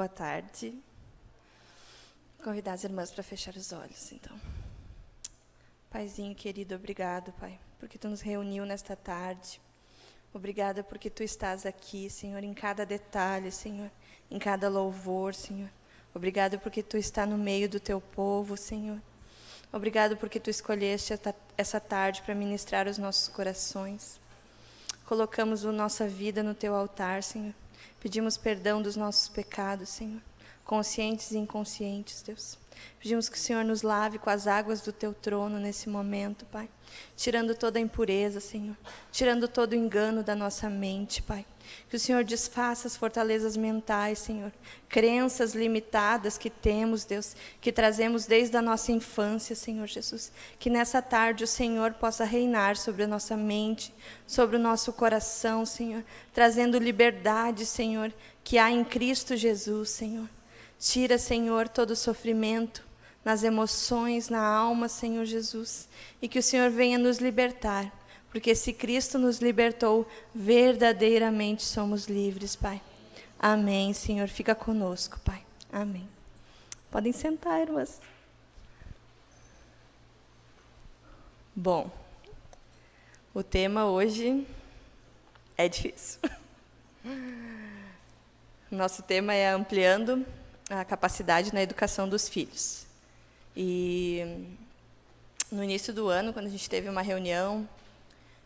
Boa tarde. Convidar as irmãs para fechar os olhos, então. Paizinho querido, obrigado, Pai, porque tu nos reuniu nesta tarde. Obrigada porque tu estás aqui, Senhor, em cada detalhe, Senhor, em cada louvor, Senhor. Obrigado porque tu está no meio do teu povo, Senhor. Obrigado porque tu escolheste essa tarde para ministrar os nossos corações. Colocamos a nossa vida no teu altar, Senhor. Pedimos perdão dos nossos pecados, Senhor, conscientes e inconscientes, Deus. Pedimos que o Senhor nos lave com as águas do teu trono nesse momento, Pai. Tirando toda a impureza, Senhor. Tirando todo o engano da nossa mente, Pai. Que o Senhor desfaça as fortalezas mentais, Senhor. Crenças limitadas que temos, Deus, que trazemos desde a nossa infância, Senhor Jesus. Que nessa tarde o Senhor possa reinar sobre a nossa mente, sobre o nosso coração, Senhor. Trazendo liberdade, Senhor, que há em Cristo Jesus, Senhor. Tira, Senhor, todo o sofrimento nas emoções, na alma, Senhor Jesus, e que o Senhor venha nos libertar, porque se Cristo nos libertou, verdadeiramente somos livres, Pai. Amém, Senhor. Fica conosco, Pai. Amém. Podem sentar, irmãs. Bom, o tema hoje é difícil. Nosso tema é ampliando a capacidade na educação dos filhos. E no início do ano, quando a gente teve uma reunião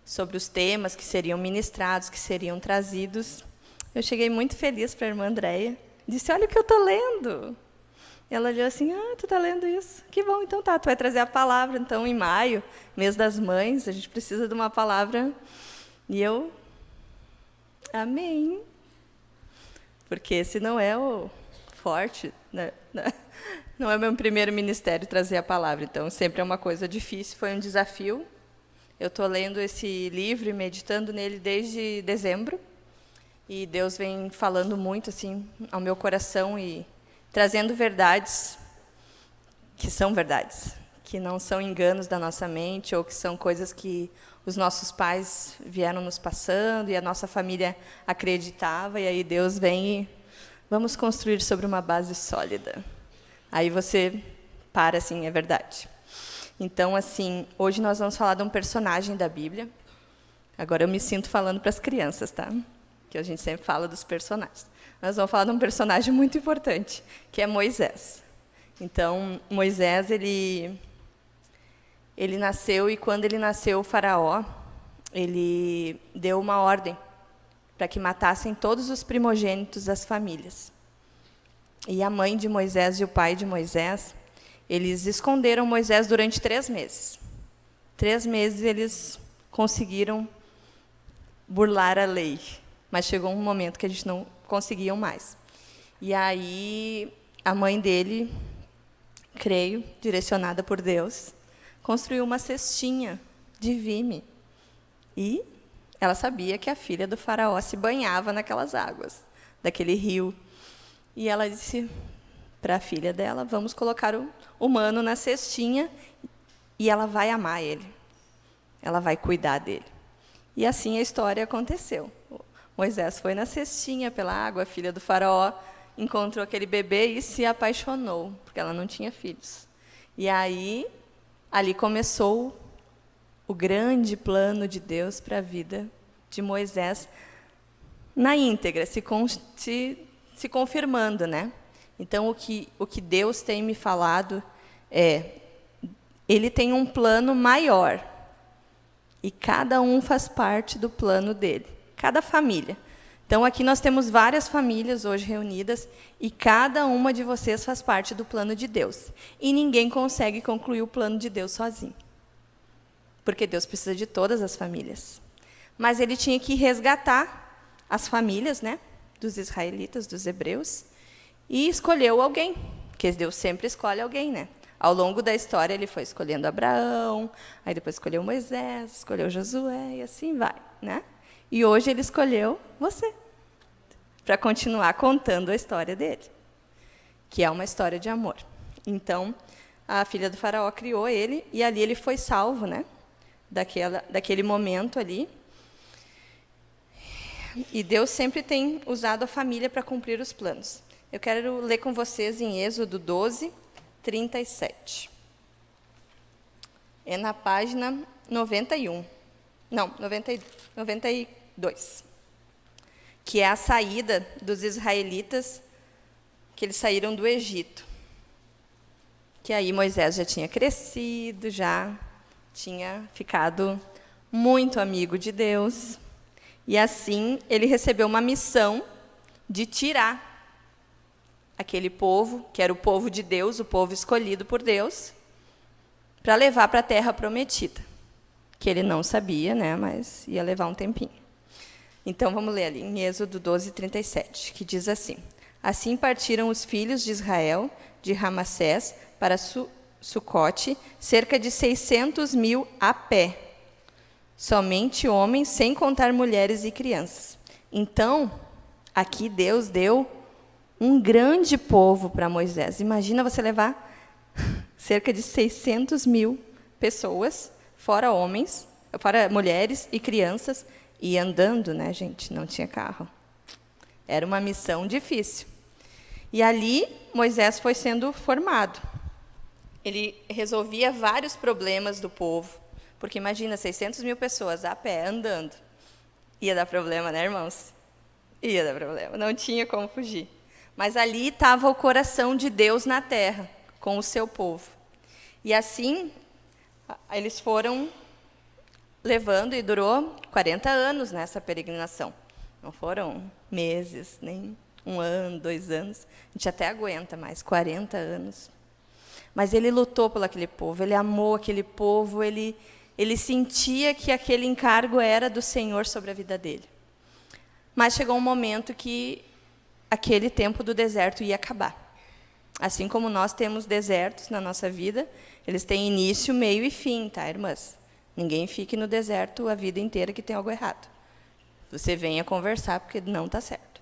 sobre os temas que seriam ministrados, que seriam trazidos, eu cheguei muito feliz para a irmã Andréia. Disse, olha o que eu estou lendo. Ela olhou assim, ah, tu está lendo isso? Que bom, então tá, tu vai trazer a palavra. Então, em maio, mês das mães, a gente precisa de uma palavra. E eu, amém. Porque esse não é o, forte, né? não é meu primeiro ministério trazer a palavra, então sempre é uma coisa difícil, foi um desafio. Eu estou lendo esse livro e meditando nele desde dezembro, e Deus vem falando muito assim ao meu coração e trazendo verdades que são verdades, que não são enganos da nossa mente ou que são coisas que os nossos pais vieram nos passando e a nossa família acreditava, e aí Deus vem e Vamos construir sobre uma base sólida. Aí você para assim, é verdade. Então, assim, hoje nós vamos falar de um personagem da Bíblia. Agora eu me sinto falando para as crianças, tá? Que a gente sempre fala dos personagens. Nós vamos falar de um personagem muito importante, que é Moisés. Então, Moisés, ele ele nasceu e quando ele nasceu, o faraó, ele deu uma ordem para que matassem todos os primogênitos das famílias. E a mãe de Moisés e o pai de Moisés, eles esconderam Moisés durante três meses. Três meses eles conseguiram burlar a lei, mas chegou um momento que a gente não conseguiam mais. E aí a mãe dele, creio, direcionada por Deus, construiu uma cestinha de vime e ela sabia que a filha do faraó se banhava naquelas águas, daquele rio. E ela disse para a filha dela, vamos colocar o humano na cestinha e ela vai amar ele. Ela vai cuidar dele. E assim a história aconteceu. Moisés foi na cestinha pela água, filha do faraó encontrou aquele bebê e se apaixonou, porque ela não tinha filhos. E aí, ali começou o grande plano de Deus para a vida de Moisés na íntegra, se, se, se confirmando. Né? Então, o que, o que Deus tem me falado é, ele tem um plano maior, e cada um faz parte do plano dele, cada família. Então, aqui nós temos várias famílias hoje reunidas, e cada uma de vocês faz parte do plano de Deus. E ninguém consegue concluir o plano de Deus sozinho porque Deus precisa de todas as famílias. Mas ele tinha que resgatar as famílias né, dos israelitas, dos hebreus, e escolheu alguém, porque Deus sempre escolhe alguém. Né? Ao longo da história, ele foi escolhendo Abraão, aí depois escolheu Moisés, escolheu Josué, e assim vai. Né? E hoje ele escolheu você, para continuar contando a história dele, que é uma história de amor. Então, a filha do faraó criou ele, e ali ele foi salvo, né? daquela, daquele momento ali. E Deus sempre tem usado a família para cumprir os planos. Eu quero ler com vocês em Êxodo 12, 37. É na página 91. Não, 90, 92. Que é a saída dos israelitas, que eles saíram do Egito. Que aí Moisés já tinha crescido, já tinha ficado muito amigo de Deus. E assim ele recebeu uma missão de tirar aquele povo, que era o povo de Deus, o povo escolhido por Deus, para levar para a terra prometida, que ele não sabia, né, mas ia levar um tempinho. Então vamos ler ali em Êxodo 12, 37, que diz assim: Assim partiram os filhos de Israel de Ramassés para Su Sucote, cerca de 600 mil a pé, somente homens, sem contar mulheres e crianças. Então, aqui Deus deu um grande povo para Moisés. Imagina você levar cerca de 600 mil pessoas, fora homens, fora mulheres e crianças, e andando, né, gente? Não tinha carro. Era uma missão difícil. E ali Moisés foi sendo formado. Ele resolvia vários problemas do povo, porque imagina 600 mil pessoas a pé andando, ia dar problema, né, irmãos? Ia dar problema. Não tinha como fugir. Mas ali estava o coração de Deus na terra, com o seu povo. E assim, eles foram levando, e durou 40 anos nessa peregrinação. Não foram meses, nem um ano, dois anos. A gente até aguenta mais, 40 anos. Mas ele lutou por aquele povo, ele amou aquele povo, ele, ele sentia que aquele encargo era do Senhor sobre a vida dele. Mas chegou um momento que aquele tempo do deserto ia acabar. Assim como nós temos desertos na nossa vida, eles têm início, meio e fim, tá, irmãs? Ninguém fique no deserto a vida inteira que tem algo errado. Você venha conversar porque não está certo.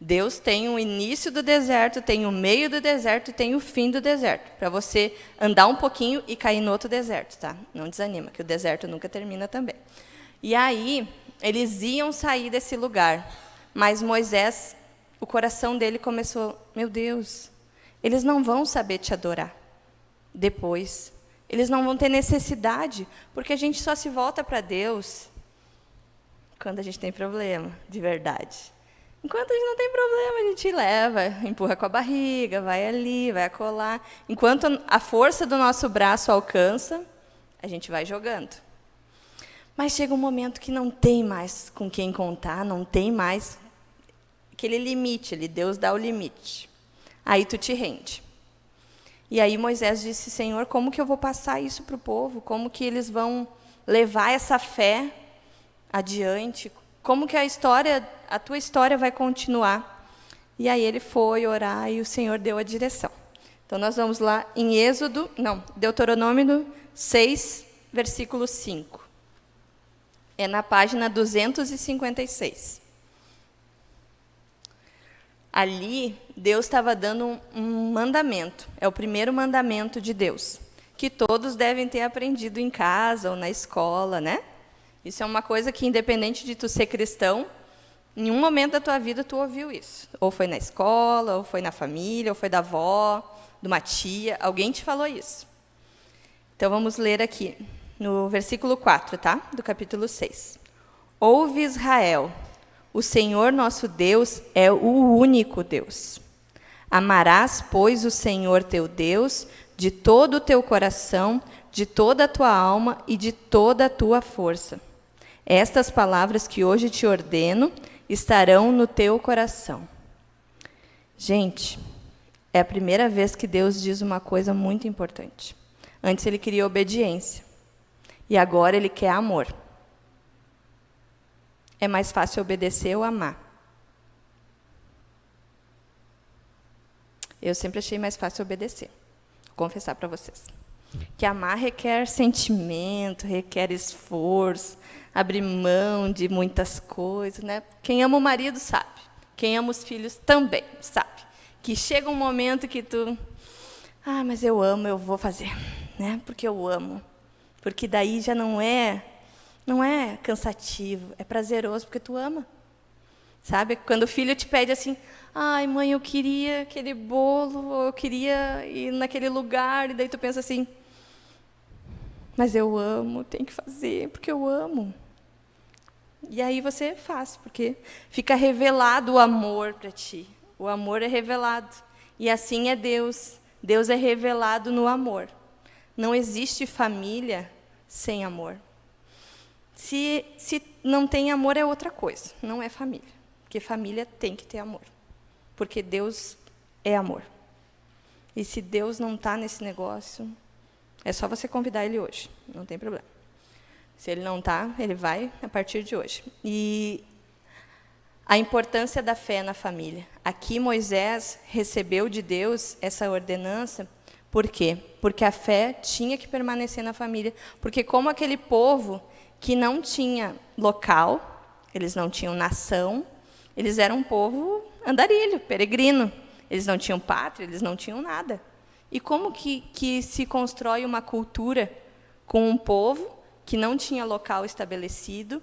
Deus tem o início do deserto, tem o meio do deserto e tem o fim do deserto, para você andar um pouquinho e cair no outro deserto, tá? Não desanima, que o deserto nunca termina também. E aí, eles iam sair desse lugar, mas Moisés o coração dele começou: meu Deus, eles não vão saber te adorar depois. Eles não vão ter necessidade, porque a gente só se volta para Deus quando a gente tem problema, de verdade. Enquanto a gente não tem problema, a gente leva, empurra com a barriga, vai ali, vai acolá. Enquanto a força do nosso braço alcança, a gente vai jogando. Mas chega um momento que não tem mais com quem contar, não tem mais aquele limite ali, Deus dá o limite. Aí tu te rende. E aí Moisés disse, Senhor, como que eu vou passar isso para o povo? Como que eles vão levar essa fé adiante? Como que a história, a tua história vai continuar? E aí ele foi orar e o Senhor deu a direção. Então nós vamos lá em Êxodo, não, Deuteronômio 6, versículo 5. É na página 256 ali Deus estava dando um, mandamento, é o primeiro mandamento de Deus, que todos devem ter aprendido em casa ou na escola, né? Isso é uma coisa que, independente de tu ser cristão, em um momento da tua vida tu ouviu isso. Ou foi na escola, ou foi na família, ou foi da avó, de uma tia, alguém te falou isso. Então vamos ler aqui, no versículo 4, tá? Do capítulo 6. Ouve Israel, o Senhor nosso Deus é o único Deus. Amarás, pois, o Senhor teu Deus de todo o teu coração, de toda a tua alma e de toda a tua força. Estas palavras que hoje te ordeno estarão no teu coração. Gente, é a primeira vez que Deus diz uma coisa muito importante. Antes ele queria obediência. E agora ele quer amor. É mais fácil obedecer ou amar? Eu sempre achei mais fácil obedecer. Vou confessar para vocês. Que amar requer sentimento, requer esforço, abrir mão de muitas coisas. Né? Quem ama o marido sabe. Quem ama os filhos também sabe. Que chega um momento que tu... Ah, mas eu amo, eu vou fazer. Né? Porque eu amo. Porque daí já não é não é cansativo, é prazeroso porque tu ama. Sabe? Quando o filho te pede assim, ai, mãe, eu queria aquele bolo, eu queria ir naquele lugar, e daí tu pensa assim, mas eu amo, tem que fazer, porque eu amo. E aí você faz, porque fica revelado o amor para ti. O amor é revelado. E assim é Deus. Deus é revelado no amor. Não existe família sem amor. Se, se não tem amor, é outra coisa, não é família. Porque família tem que ter amor. Porque Deus é amor. E se Deus não está nesse negócio, é só você convidar Ele hoje, não tem problema. Se Ele não está, Ele vai a partir de hoje. E a importância da fé na família. Aqui Moisés recebeu de Deus essa ordenança, por quê? Porque a fé tinha que permanecer na família, porque como aquele povo que não tinha local, eles não tinham nação, eles eram um povo andarilho, peregrino. Eles não tinham pátria, eles não tinham nada. E como que, que se constrói uma cultura com um povo que não tinha local estabelecido,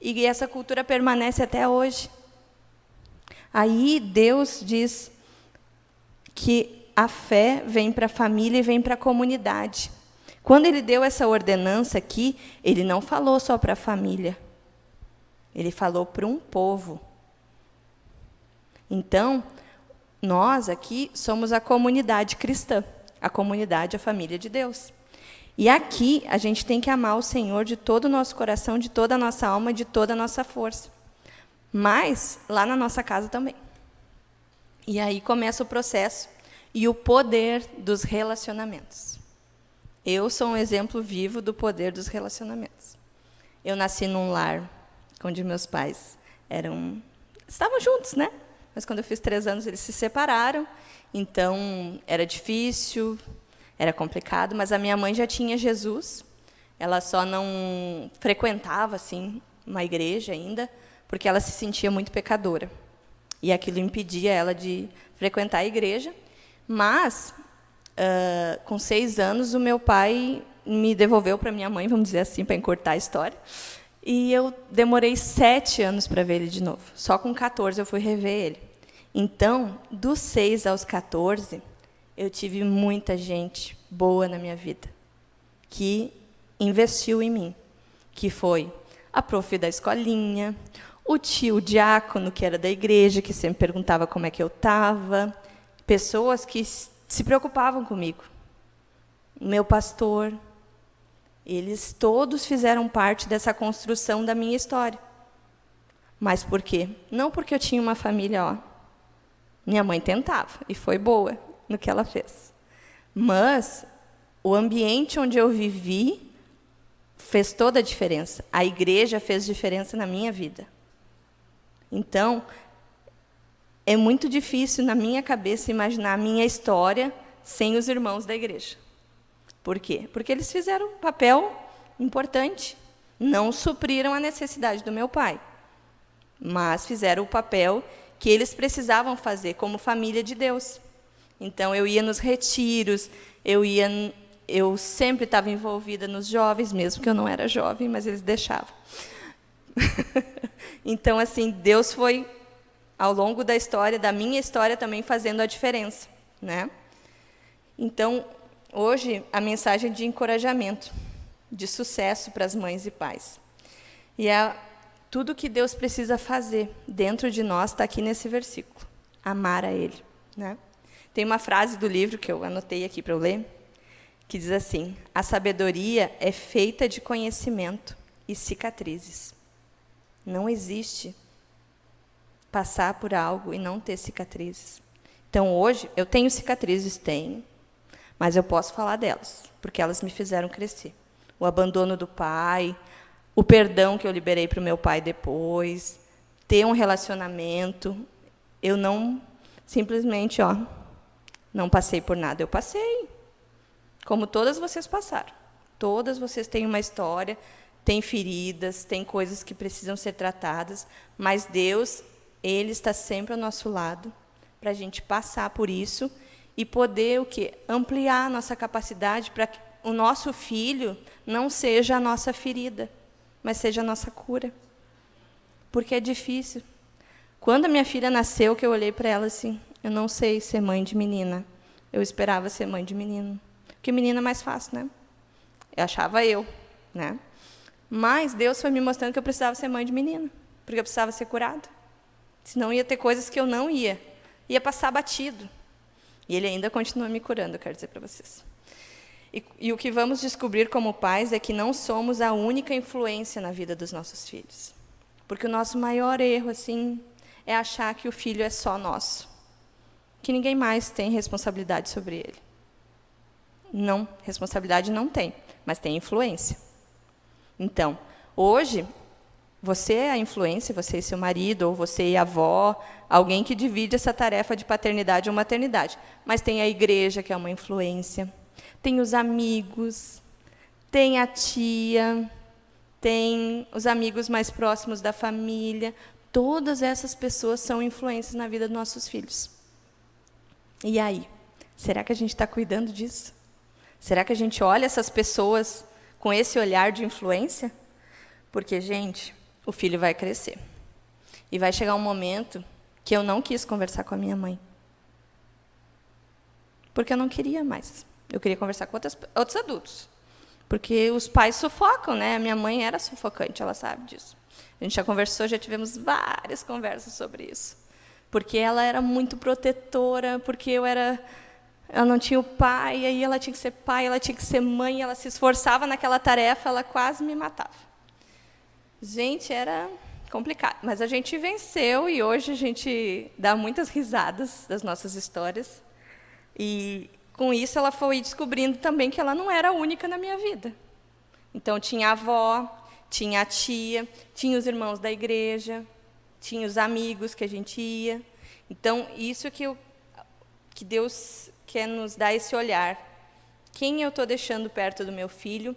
e essa cultura permanece até hoje. Aí Deus diz que a fé vem para a família e vem para a comunidade. Quando ele deu essa ordenança aqui, ele não falou só para a família. Ele falou para um povo. Então, nós aqui somos a comunidade cristã, a comunidade, a família de Deus. E aqui a gente tem que amar o Senhor de todo o nosso coração, de toda a nossa alma, de toda a nossa força. Mas lá na nossa casa também. E aí começa o processo e o poder dos relacionamentos. Eu sou um exemplo vivo do poder dos relacionamentos. Eu nasci num lar onde meus pais eram estavam juntos, né? Mas quando eu fiz três anos eles se separaram, então era difícil, era complicado, mas a minha mãe já tinha Jesus. Ela só não frequentava assim uma igreja ainda, porque ela se sentia muito pecadora. E aquilo impedia ela de frequentar a igreja. Mas, uh, com seis anos, o meu pai me devolveu para minha mãe, vamos dizer assim, para encurtar a história. E eu demorei sete anos para ver ele de novo. Só com 14 eu fui rever ele. Então, dos seis aos 14, eu tive muita gente boa na minha vida que investiu em mim, que foi a prof da escolinha, o tio diácono que era da igreja, que sempre perguntava como é que eu estava, pessoas que se preocupavam comigo. Meu pastor, eles todos fizeram parte dessa construção da minha história. Mas por quê? Não porque eu tinha uma família, ó. Minha mãe tentava e foi boa no que ela fez. Mas o ambiente onde eu vivi fez toda a diferença. A igreja fez diferença na minha vida. Então, é muito difícil na minha cabeça imaginar a minha história sem os irmãos da igreja. Por quê? Porque eles fizeram um papel importante. Não supriram a necessidade do meu pai, mas fizeram o papel que eles precisavam fazer como família de Deus. Então, eu ia nos retiros, eu ia, eu sempre estava envolvida nos jovens, mesmo que eu não era jovem, mas eles deixavam. então, assim, Deus foi, ao longo da história, da minha história também, fazendo a diferença. Né? Então, hoje, a mensagem de encorajamento, de sucesso para as mães e pais. E é tudo que Deus precisa fazer dentro de nós está aqui nesse versículo. Amar a Ele. Né? Tem uma frase do livro que eu anotei aqui para eu ler, que diz assim: A sabedoria é feita de conhecimento e cicatrizes. Não existe passar por algo e não ter cicatrizes. Então, hoje, eu tenho cicatrizes, tenho, mas eu posso falar delas, porque elas me fizeram crescer. O abandono do pai, o perdão que eu liberei para o meu pai depois, ter um relacionamento. Eu não simplesmente, ó, não passei por nada, eu passei. Como todas vocês passaram. Todas vocês têm uma história, têm feridas, têm coisas que precisam ser tratadas, mas Deus, Ele está sempre ao nosso lado para a gente passar por isso e poder o quê? ampliar a nossa capacidade para que o nosso filho não seja a nossa ferida, mas seja a nossa cura. Porque é difícil. Quando a minha filha nasceu, que eu olhei para ela assim, eu não sei ser mãe de menina. Eu esperava ser mãe de menino. Porque menina é mais fácil, né? Eu achava eu, né? Mas Deus foi me mostrando que eu precisava ser mãe de menina, porque eu precisava ser curada. Senão ia ter coisas que eu não ia. Ia passar batido. E Ele ainda continua me curando, eu quero dizer para vocês. E, e o que vamos descobrir como pais é que não somos a única influência na vida dos nossos filhos. Porque o nosso maior erro, assim, é achar que o filho é só nosso. Que ninguém mais tem responsabilidade sobre ele. Não, responsabilidade não tem, mas tem influência. Então, hoje, você é a influência, você e seu marido, ou você e a avó, alguém que divide essa tarefa de paternidade ou maternidade. Mas tem a igreja, que é uma influência, tem os amigos, tem a tia, tem os amigos mais próximos da família, Todas essas pessoas são influências na vida dos nossos filhos. E aí? Será que a gente está cuidando disso? Será que a gente olha essas pessoas com esse olhar de influência? Porque, gente, o filho vai crescer. E vai chegar um momento que eu não quis conversar com a minha mãe. Porque eu não queria mais. Eu queria conversar com outras, outros adultos. Porque os pais sufocam, né? A minha mãe era sufocante, ela sabe disso. A gente já conversou, já tivemos várias conversas sobre isso. Porque ela era muito protetora, porque eu era ela não tinha o pai, aí ela tinha que ser pai, ela tinha que ser mãe, ela se esforçava naquela tarefa, ela quase me matava. Gente, era complicado, mas a gente venceu e hoje a gente dá muitas risadas das nossas histórias. E com isso ela foi descobrindo também que ela não era única na minha vida. Então tinha a avó, tinha a tia, tinha os irmãos da igreja, tinha os amigos que a gente ia. Então, isso que, eu, que Deus quer nos dar esse olhar. Quem eu estou deixando perto do meu filho?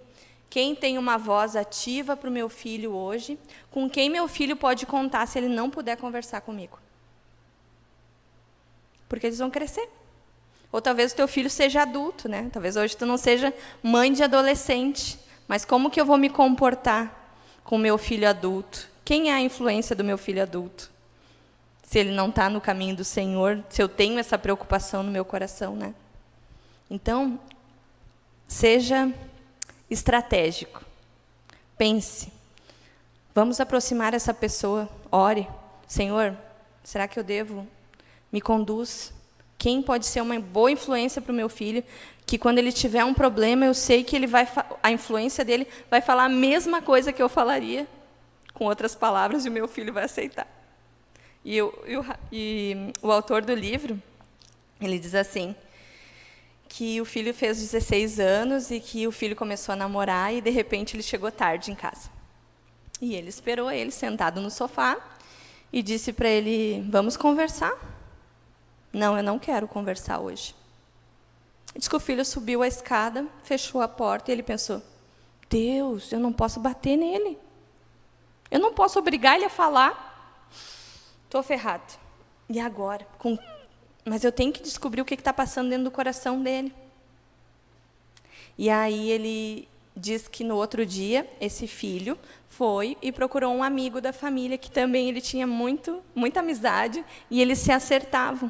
Quem tem uma voz ativa para o meu filho hoje? Com quem meu filho pode contar se ele não puder conversar comigo? Porque eles vão crescer. Ou talvez o teu filho seja adulto, né? Talvez hoje tu não seja mãe de adolescente. Mas como que eu vou me comportar com meu filho adulto? Quem é a influência do meu filho adulto? Se ele não está no caminho do Senhor, se eu tenho essa preocupação no meu coração, né? Então, seja estratégico. Pense. Vamos aproximar essa pessoa. Ore. Senhor, será que eu devo? Me conduz. Quem pode ser uma boa influência para o meu filho? Que quando ele tiver um problema, eu sei que ele vai a influência dele vai falar a mesma coisa que eu falaria, com outras palavras, e o meu filho vai aceitar. E, eu, e o autor do livro, ele diz assim, que o filho fez 16 anos e que o filho começou a namorar e, de repente, ele chegou tarde em casa. E ele esperou ele sentado no sofá e disse para ele, vamos conversar? Não, eu não quero conversar hoje. Diz que o filho subiu a escada, fechou a porta e ele pensou: Deus, eu não posso bater nele. Eu não posso obrigar ele a falar. Estou ferrado. E agora? Com... Mas eu tenho que descobrir o que está passando dentro do coração dele. E aí ele diz que no outro dia esse filho foi e procurou um amigo da família que também ele tinha muito, muita amizade e eles se acertavam.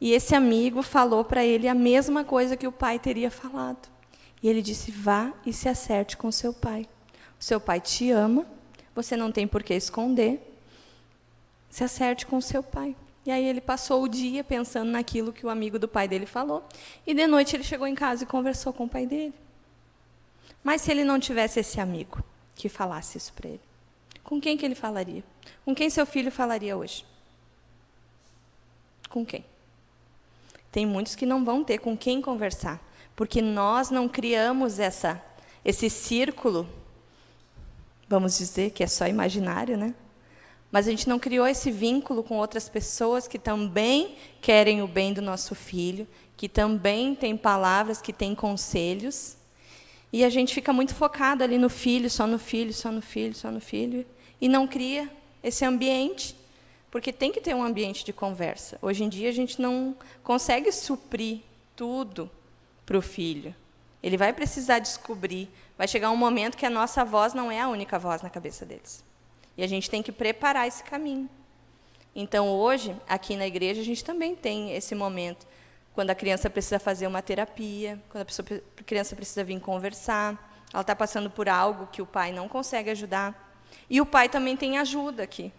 E esse amigo falou para ele a mesma coisa que o pai teria falado. E ele disse: vá e se acerte com seu pai. O seu pai te ama, você não tem por que esconder. Se acerte com seu pai. E aí ele passou o dia pensando naquilo que o amigo do pai dele falou. E de noite ele chegou em casa e conversou com o pai dele. Mas se ele não tivesse esse amigo que falasse isso para ele, com quem que ele falaria? Com quem seu filho falaria hoje? Com quem? Tem muitos que não vão ter com quem conversar, porque nós não criamos essa, esse círculo, vamos dizer que é só imaginário, né? Mas a gente não criou esse vínculo com outras pessoas que também querem o bem do nosso filho, que também têm palavras, que têm conselhos. E a gente fica muito focado ali no filho, só no filho, só no filho, só no filho, e não cria esse ambiente porque tem que ter um ambiente de conversa. Hoje em dia, a gente não consegue suprir tudo para o filho. Ele vai precisar descobrir. Vai chegar um momento que a nossa voz não é a única voz na cabeça deles. E a gente tem que preparar esse caminho. Então, hoje, aqui na igreja, a gente também tem esse momento, quando a criança precisa fazer uma terapia, quando a, pessoa, a criança precisa vir conversar, ela está passando por algo que o pai não consegue ajudar. E o pai também tem ajuda aqui.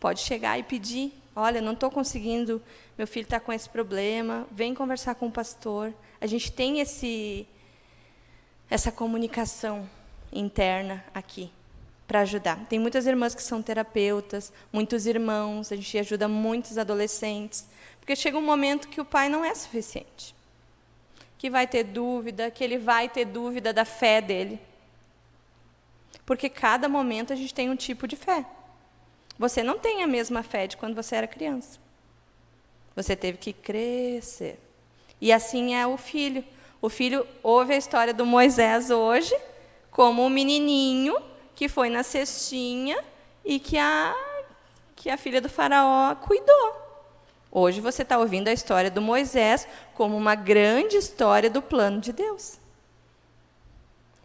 Pode chegar e pedir, olha, não estou conseguindo, meu filho está com esse problema, vem conversar com o pastor. A gente tem esse, essa comunicação interna aqui para ajudar. Tem muitas irmãs que são terapeutas, muitos irmãos, a gente ajuda muitos adolescentes, porque chega um momento que o pai não é suficiente. Que vai ter dúvida, que ele vai ter dúvida da fé dele. Porque cada momento a gente tem um tipo de fé. Você não tem a mesma fé de quando você era criança. Você teve que crescer. E assim é o filho. O filho ouve a história do Moisés hoje como um menininho que foi na cestinha e que a, que a filha do faraó cuidou. Hoje você está ouvindo a história do Moisés como uma grande história do plano de Deus.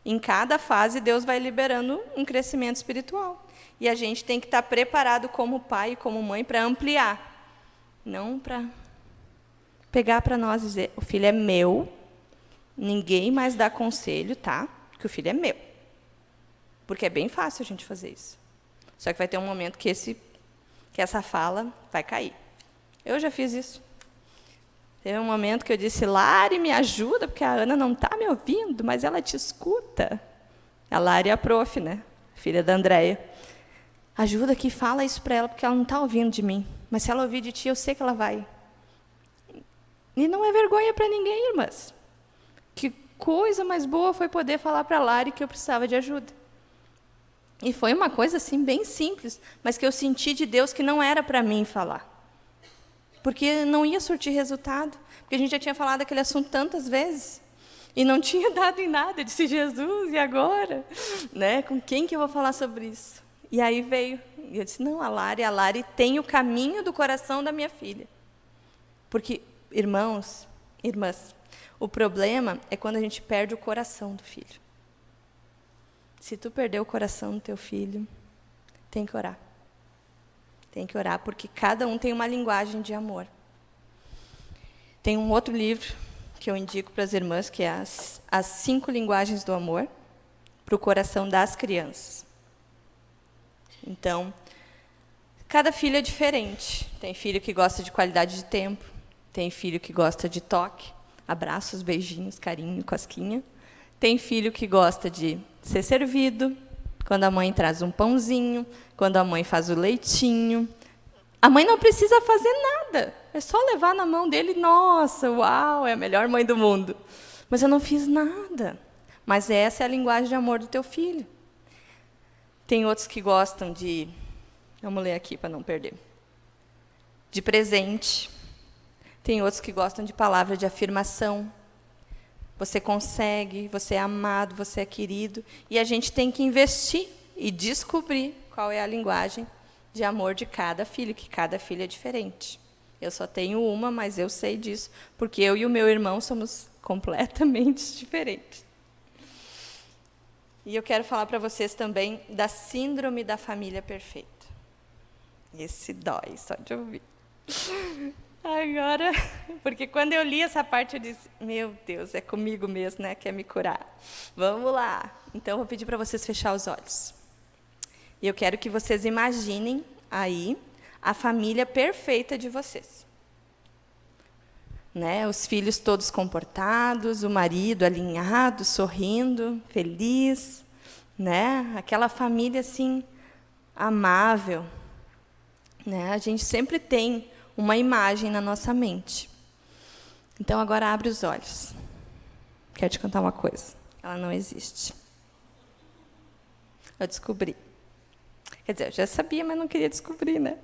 Em cada fase, Deus vai liberando um crescimento espiritual. E a gente tem que estar tá preparado como pai e como mãe para ampliar. Não para pegar para nós e dizer, o filho é meu, ninguém mais dá conselho, tá? Que o filho é meu. Porque é bem fácil a gente fazer isso. Só que vai ter um momento que, esse, que essa fala vai cair. Eu já fiz isso. Teve um momento que eu disse, Lari, me ajuda, porque a Ana não está me ouvindo, mas ela te escuta. A Lari é a prof, né? Filha da Andréia. Ajuda aqui, fala isso para ela, porque ela não está ouvindo de mim. Mas se ela ouvir de ti, eu sei que ela vai. E não é vergonha para ninguém, irmãs. Que coisa mais boa foi poder falar para a Lari que eu precisava de ajuda. E foi uma coisa assim bem simples, mas que eu senti de Deus que não era para mim falar. Porque não ia surtir resultado, porque a gente já tinha falado aquele assunto tantas vezes e não tinha dado em nada. Eu disse Jesus, e agora, né? Com quem que eu vou falar sobre isso? E aí veio, e eu disse: "Não, a Lari, a Lari tem o caminho do coração da minha filha". Porque irmãos, irmãs, o problema é quando a gente perde o coração do filho. Se tu perder o coração do teu filho, tem que orar. Tem que orar, porque cada um tem uma linguagem de amor. Tem um outro livro que eu indico para as irmãs, que é As, as Cinco Linguagens do Amor, para o coração das crianças. Então, cada filho é diferente. Tem filho que gosta de qualidade de tempo, tem filho que gosta de toque, abraços, beijinhos, carinho, cosquinha. Tem filho que gosta de ser servido, quando a mãe traz um pãozinho, quando a mãe faz o leitinho. A mãe não precisa fazer nada, é só levar na mão dele, nossa, uau, é a melhor mãe do mundo. Mas eu não fiz nada. Mas essa é a linguagem de amor do teu filho. Tem outros que gostam de, vamos ler aqui para não perder, de presente. Tem outros que gostam de palavra de afirmação. Você consegue, você é amado, você é querido. E a gente tem que investir e descobrir qual é a linguagem de amor de cada filho, que cada filho é diferente. Eu só tenho uma, mas eu sei disso, porque eu e o meu irmão somos completamente diferentes. E eu quero falar para vocês também da síndrome da família perfeita. Esse dói só de ouvir. Agora, porque quando eu li essa parte, eu disse: Meu Deus, é comigo mesmo, né? Quer me curar. Vamos lá. Então, eu vou pedir para vocês fechar os olhos. E eu quero que vocês imaginem aí a família perfeita de vocês. Né? Os filhos todos comportados, o marido alinhado, sorrindo, feliz, né? Aquela família assim amável, né? A gente sempre tem uma imagem na nossa mente. Então agora abre os olhos. Quero te contar uma coisa. Ela não existe. Eu descobri. Quer dizer, eu já sabia, mas não queria descobrir, né?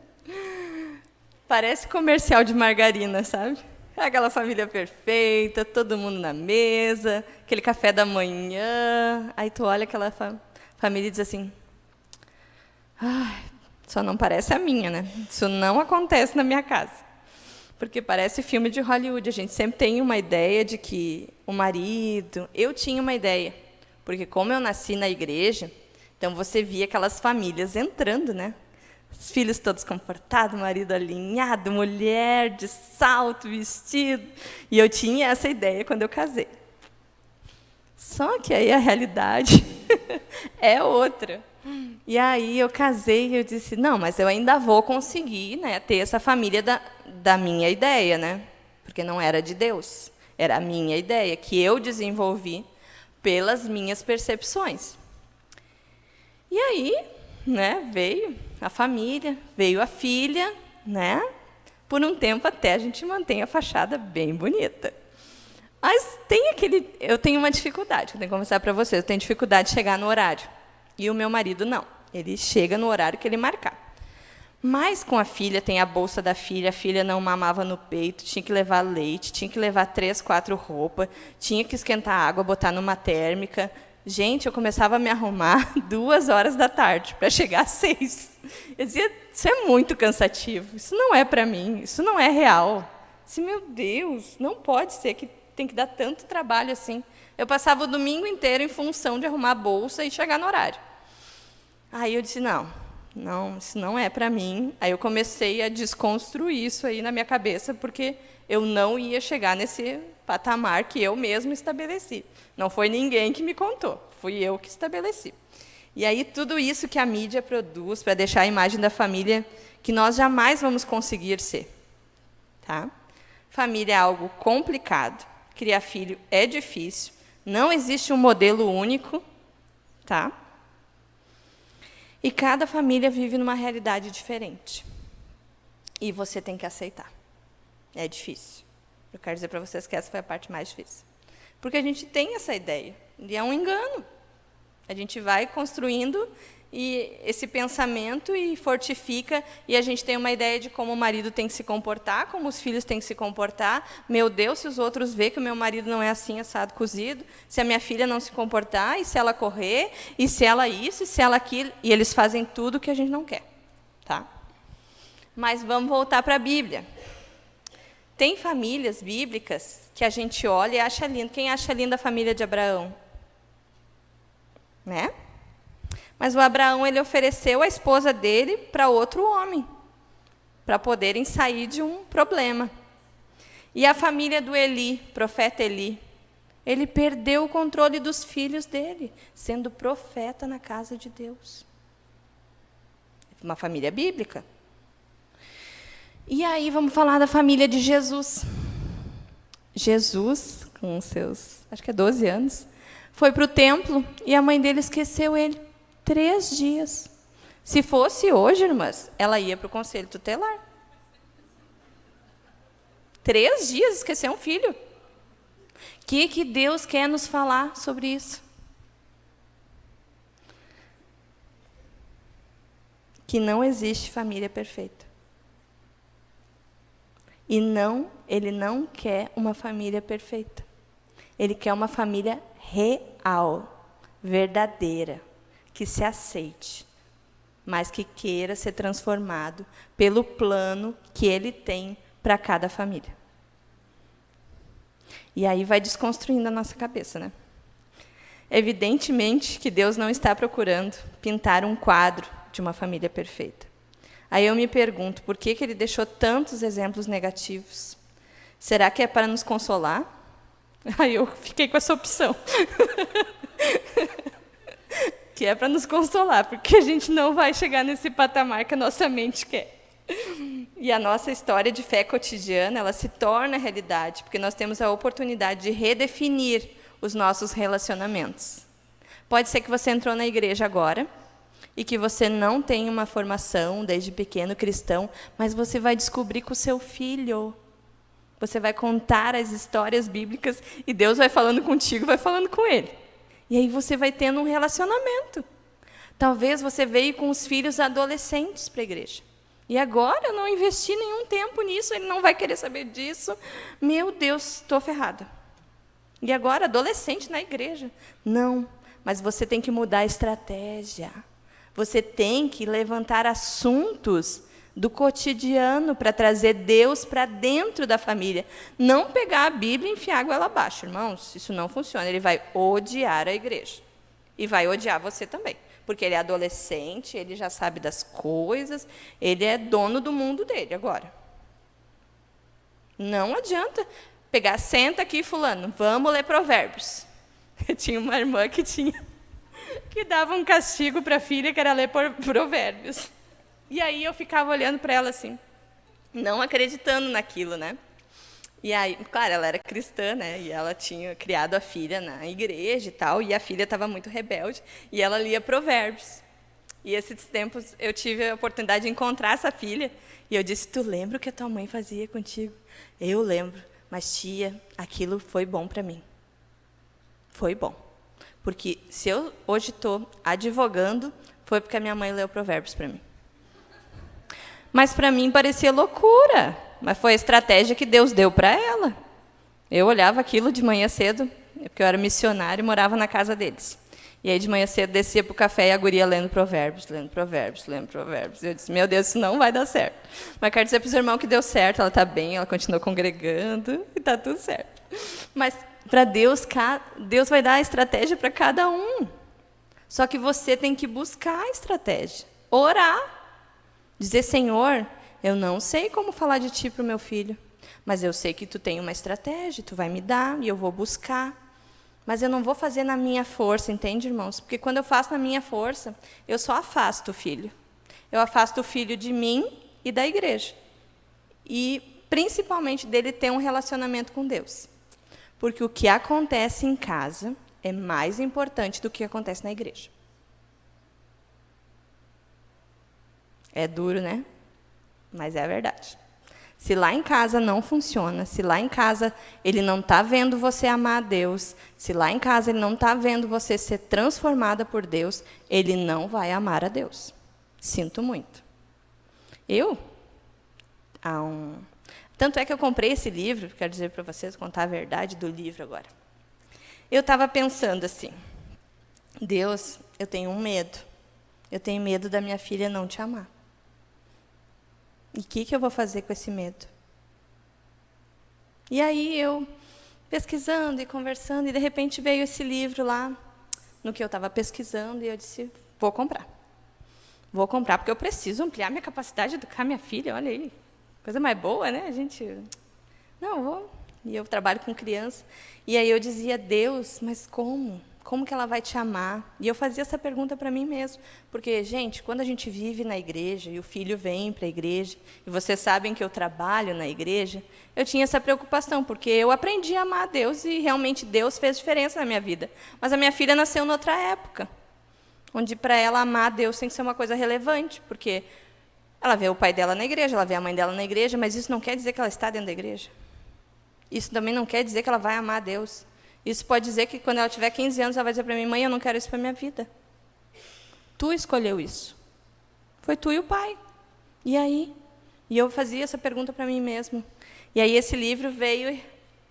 Parece comercial de margarina, sabe? Aquela família perfeita, todo mundo na mesa, aquele café da manhã. Aí tu olha aquela fa família e diz assim: Ai, só não parece a minha, né? Isso não acontece na minha casa. Porque parece filme de Hollywood. A gente sempre tem uma ideia de que o marido. Eu tinha uma ideia. Porque, como eu nasci na igreja, então você via aquelas famílias entrando, né? Os filhos todos comportados, marido alinhado, mulher de salto, vestido. E eu tinha essa ideia quando eu casei. Só que aí a realidade é outra. E aí eu casei e eu disse, não, mas eu ainda vou conseguir né, ter essa família da, da minha ideia, né? Porque não era de Deus, era a minha ideia, que eu desenvolvi pelas minhas percepções. E aí, né, veio a família, veio a filha, né? Por um tempo até a gente mantém a fachada bem bonita. Mas tem aquele, eu tenho uma dificuldade, eu tenho que conversar para vocês, eu tenho dificuldade de chegar no horário. E o meu marido não. Ele chega no horário que ele marcar. Mas com a filha, tem a bolsa da filha, a filha não mamava no peito, tinha que levar leite, tinha que levar três, quatro roupas, tinha que esquentar água, botar numa térmica. Gente, eu começava a me arrumar duas horas da tarde para chegar às seis. Eu dizia, isso é muito cansativo, isso não é para mim, isso não é real. disse, meu Deus, não pode ser que tem que dar tanto trabalho assim. Eu passava o domingo inteiro em função de arrumar a bolsa e chegar no horário. Aí eu disse, não, não, isso não é para mim. Aí eu comecei a desconstruir isso aí na minha cabeça, porque eu não ia chegar nesse patamar que eu mesmo estabeleci. Não foi ninguém que me contou, fui eu que estabeleci. E aí tudo isso que a mídia produz para deixar a imagem da família que nós jamais vamos conseguir ser. Tá? Família é algo complicado, criar filho é difícil, não existe um modelo único, tá? E cada família vive numa realidade diferente. E você tem que aceitar. É difícil. Eu quero dizer para vocês que essa foi a parte mais difícil. Porque a gente tem essa ideia. E é um engano. A gente vai construindo e esse pensamento e fortifica e a gente tem uma ideia de como o marido tem que se comportar, como os filhos têm que se comportar. Meu Deus, se os outros vê que o meu marido não é assim assado cozido, se a minha filha não se comportar, e se ela correr, e se ela isso, e se ela aquilo, e eles fazem tudo que a gente não quer, tá? Mas vamos voltar para a Bíblia. Tem famílias bíblicas que a gente olha e acha lindo. Quem acha linda a família de Abraão? Né? Mas o Abraão ele ofereceu a esposa dele para outro homem, para poderem sair de um problema. E a família do Eli, profeta Eli, ele perdeu o controle dos filhos dele, sendo profeta na casa de Deus. Uma família bíblica. E aí vamos falar da família de Jesus. Jesus, com seus, acho que é 12 anos, foi para o templo e a mãe dele esqueceu ele. Três dias. Se fosse hoje, irmãs, ela ia para o conselho tutelar. Três dias esquecer um filho. O que, que Deus quer nos falar sobre isso? Que não existe família perfeita. E não, ele não quer uma família perfeita. Ele quer uma família real, verdadeira que se aceite, mas que queira ser transformado pelo plano que ele tem para cada família. E aí vai desconstruindo a nossa cabeça, né? Evidentemente que Deus não está procurando pintar um quadro de uma família perfeita. Aí eu me pergunto, por que, que ele deixou tantos exemplos negativos? Será que é para nos consolar? Aí eu fiquei com essa opção. que é para nos consolar, porque a gente não vai chegar nesse patamar que a nossa mente quer. E a nossa história de fé cotidiana, ela se torna realidade, porque nós temos a oportunidade de redefinir os nossos relacionamentos. Pode ser que você entrou na igreja agora e que você não tem uma formação desde pequeno cristão, mas você vai descobrir com o seu filho. Você vai contar as histórias bíblicas e Deus vai falando contigo, vai falando com ele. E aí você vai tendo um relacionamento. Talvez você veio com os filhos adolescentes para a igreja. E agora eu não investi nenhum tempo nisso, ele não vai querer saber disso. Meu Deus, estou ferrada. E agora, adolescente na igreja. Não, mas você tem que mudar a estratégia. Você tem que levantar assuntos do cotidiano para trazer Deus para dentro da família. Não pegar a Bíblia e enfiar água abaixo, irmãos. Isso não funciona. Ele vai odiar a igreja. E vai odiar você também. Porque ele é adolescente, ele já sabe das coisas, ele é dono do mundo dele agora. Não adianta pegar, senta aqui, fulano, vamos ler provérbios. Eu tinha uma irmã que tinha que dava um castigo para a filha, que era ler provérbios. E aí eu ficava olhando para ela assim, não acreditando naquilo, né? E aí, claro, ela era cristã, né? E ela tinha criado a filha na igreja e tal, e a filha estava muito rebelde, e ela lia provérbios. E esses tempos eu tive a oportunidade de encontrar essa filha, e eu disse: "Tu lembra o que a tua mãe fazia contigo?" "Eu lembro, mas tia, aquilo foi bom para mim." Foi bom. Porque se eu hoje estou advogando, foi porque a minha mãe leu provérbios para mim. Mas para mim parecia loucura, mas foi a estratégia que Deus deu para ela. Eu olhava aquilo de manhã cedo, porque eu era missionário e morava na casa deles. E aí de manhã cedo descia para o café e a guria lendo provérbios, lendo provérbios, lendo provérbios. E eu disse, meu Deus, isso não vai dar certo. Mas quero dizer para os irmãos que deu certo, ela está bem, ela continua congregando e está tudo certo. Mas para Deus, Deus vai dar a estratégia para cada um. Só que você tem que buscar a estratégia. Orar. Dizer, Senhor, eu não sei como falar de ti para o meu filho, mas eu sei que tu tem uma estratégia, tu vai me dar e eu vou buscar. Mas eu não vou fazer na minha força, entende, irmãos? Porque quando eu faço na minha força, eu só afasto o filho. Eu afasto o filho de mim e da igreja. E, principalmente, dele ter um relacionamento com Deus. Porque o que acontece em casa é mais importante do que acontece na igreja. É duro, né? Mas é a verdade. Se lá em casa não funciona, se lá em casa ele não está vendo você amar a Deus, se lá em casa ele não está vendo você ser transformada por Deus, ele não vai amar a Deus. Sinto muito. Eu, há um... tanto é que eu comprei esse livro, quero dizer para vocês, contar a verdade do livro agora. Eu estava pensando assim, Deus, eu tenho um medo. Eu tenho medo da minha filha não te amar. E o que, que eu vou fazer com esse medo? E aí eu, pesquisando e conversando, e de repente veio esse livro lá, no que eu estava pesquisando, e eu disse, vou comprar. Vou comprar, porque eu preciso ampliar minha capacidade de educar minha filha, olha aí. Coisa mais boa, né? A gente... Não, vou... E eu trabalho com criança. E aí eu dizia, Deus, mas como? Como que ela vai te amar? E eu fazia essa pergunta para mim mesmo. Porque, gente, quando a gente vive na igreja e o filho vem para a igreja, e vocês sabem que eu trabalho na igreja, eu tinha essa preocupação, porque eu aprendi a amar a Deus e realmente Deus fez diferença na minha vida. Mas a minha filha nasceu noutra época, onde para ela amar a Deus tem que ser uma coisa relevante, porque ela vê o pai dela na igreja, ela vê a mãe dela na igreja, mas isso não quer dizer que ela está dentro da igreja. Isso também não quer dizer que ela vai amar a Deus. Isso pode dizer que quando ela tiver 15 anos, ela vai dizer para mim, mãe, eu não quero isso para minha vida. Tu escolheu isso. Foi tu e o pai. E aí? E eu fazia essa pergunta para mim mesmo. E aí esse livro veio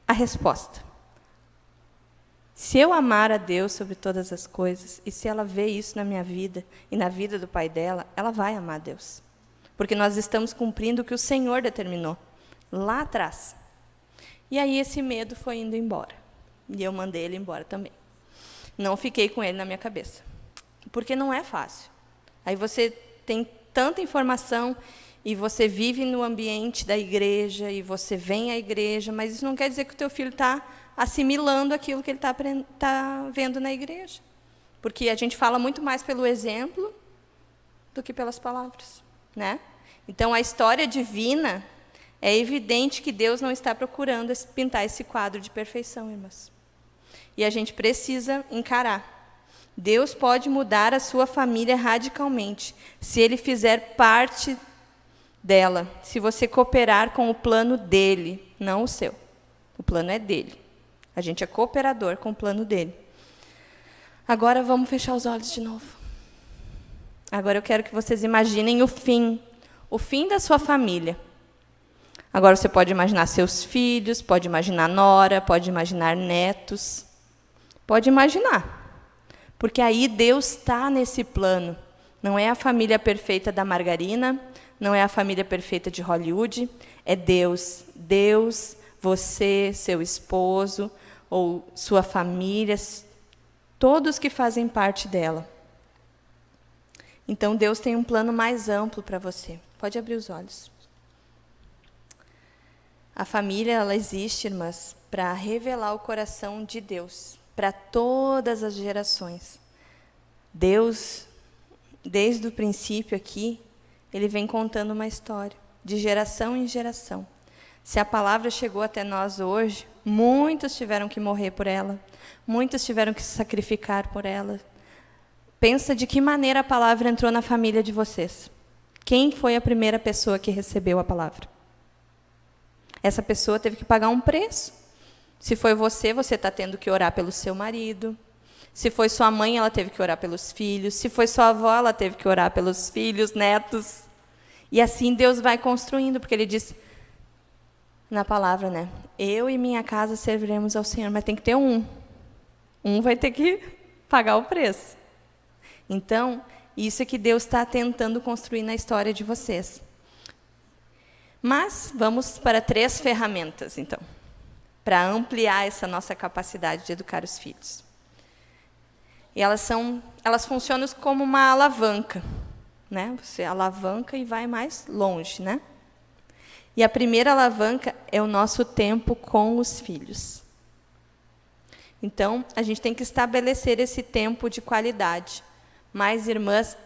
a resposta. Se eu amar a Deus sobre todas as coisas, e se ela vê isso na minha vida e na vida do pai dela, ela vai amar a Deus. Porque nós estamos cumprindo o que o Senhor determinou lá atrás. E aí esse medo foi indo embora. E eu mandei ele embora também. Não fiquei com ele na minha cabeça. Porque não é fácil. Aí você tem tanta informação e você vive no ambiente da igreja e você vem à igreja, mas isso não quer dizer que o teu filho está assimilando aquilo que ele está tá vendo na igreja. Porque a gente fala muito mais pelo exemplo do que pelas palavras. Né? Então, a história divina, é evidente que Deus não está procurando pintar esse quadro de perfeição, irmãs. E a gente precisa encarar. Deus pode mudar a sua família radicalmente, se Ele fizer parte dela, se você cooperar com o plano dele, não o seu. O plano é dele. A gente é cooperador com o plano dele. Agora vamos fechar os olhos de novo. Agora eu quero que vocês imaginem o fim, o fim da sua família. Agora você pode imaginar seus filhos, pode imaginar nora, pode imaginar netos. Pode imaginar. Porque aí Deus está nesse plano. Não é a família perfeita da margarina, não é a família perfeita de Hollywood, é Deus. Deus, você, seu esposo, ou sua família, todos que fazem parte dela. Então Deus tem um plano mais amplo para você. Pode abrir os olhos. A família ela existe, irmãs, para revelar o coração de Deus para todas as gerações. Deus, desde o princípio aqui, ele vem contando uma história, de geração em geração. Se a palavra chegou até nós hoje, muitos tiveram que morrer por ela, muitos tiveram que se sacrificar por ela. Pensa de que maneira a palavra entrou na família de vocês. Quem foi a primeira pessoa que recebeu a palavra? Essa pessoa teve que pagar um preço. Se foi você, você está tendo que orar pelo seu marido. Se foi sua mãe, ela teve que orar pelos filhos. Se foi sua avó, ela teve que orar pelos filhos, netos. E assim Deus vai construindo, porque Ele diz na palavra, né? Eu e minha casa serviremos ao Senhor, mas tem que ter um. Um vai ter que pagar o preço. Então, isso é que Deus está tentando construir na história de vocês. Mas vamos para três ferramentas, então, para ampliar essa nossa capacidade de educar os filhos. E elas são, elas funcionam como uma alavanca, né? Você alavanca e vai mais longe, né? E a primeira alavanca é o nosso tempo com os filhos. Então, a gente tem que estabelecer esse tempo de qualidade. Mas, irmãs,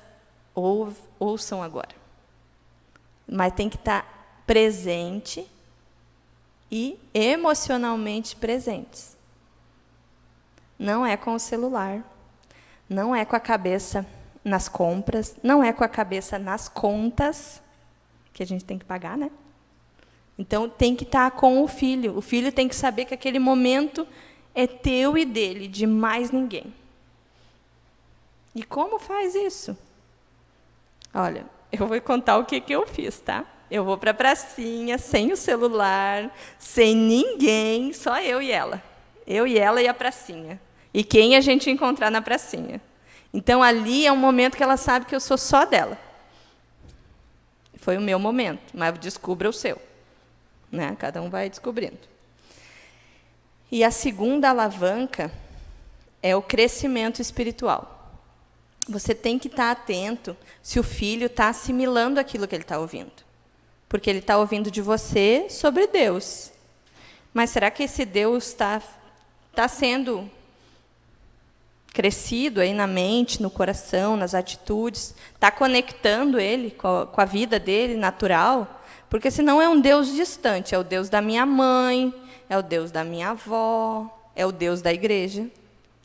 ou, ouçam agora. Mas tem que estar presente e emocionalmente presentes. Não é com o celular, não é com a cabeça nas compras, não é com a cabeça nas contas, que a gente tem que pagar, né? Então, tem que estar com o filho. O filho tem que saber que aquele momento é teu e dele, de mais ninguém. E como faz isso? Olha, eu vou contar o que, que eu fiz, tá? Eu vou para a pracinha, sem o celular, sem ninguém, só eu e ela. Eu e ela e a pracinha. E quem a gente encontrar na pracinha. Então, ali é um momento que ela sabe que eu sou só dela. Foi o meu momento, mas descubra o seu. Né? Cada um vai descobrindo. E a segunda alavanca é o crescimento espiritual. Você tem que estar atento se o filho está assimilando aquilo que ele está ouvindo porque ele está ouvindo de você sobre Deus. Mas será que esse Deus está tá sendo crescido aí na mente, no coração, nas atitudes? Está conectando ele com a, com a vida dele natural? Porque senão é um Deus distante, é o Deus da minha mãe, é o Deus da minha avó, é o Deus da igreja.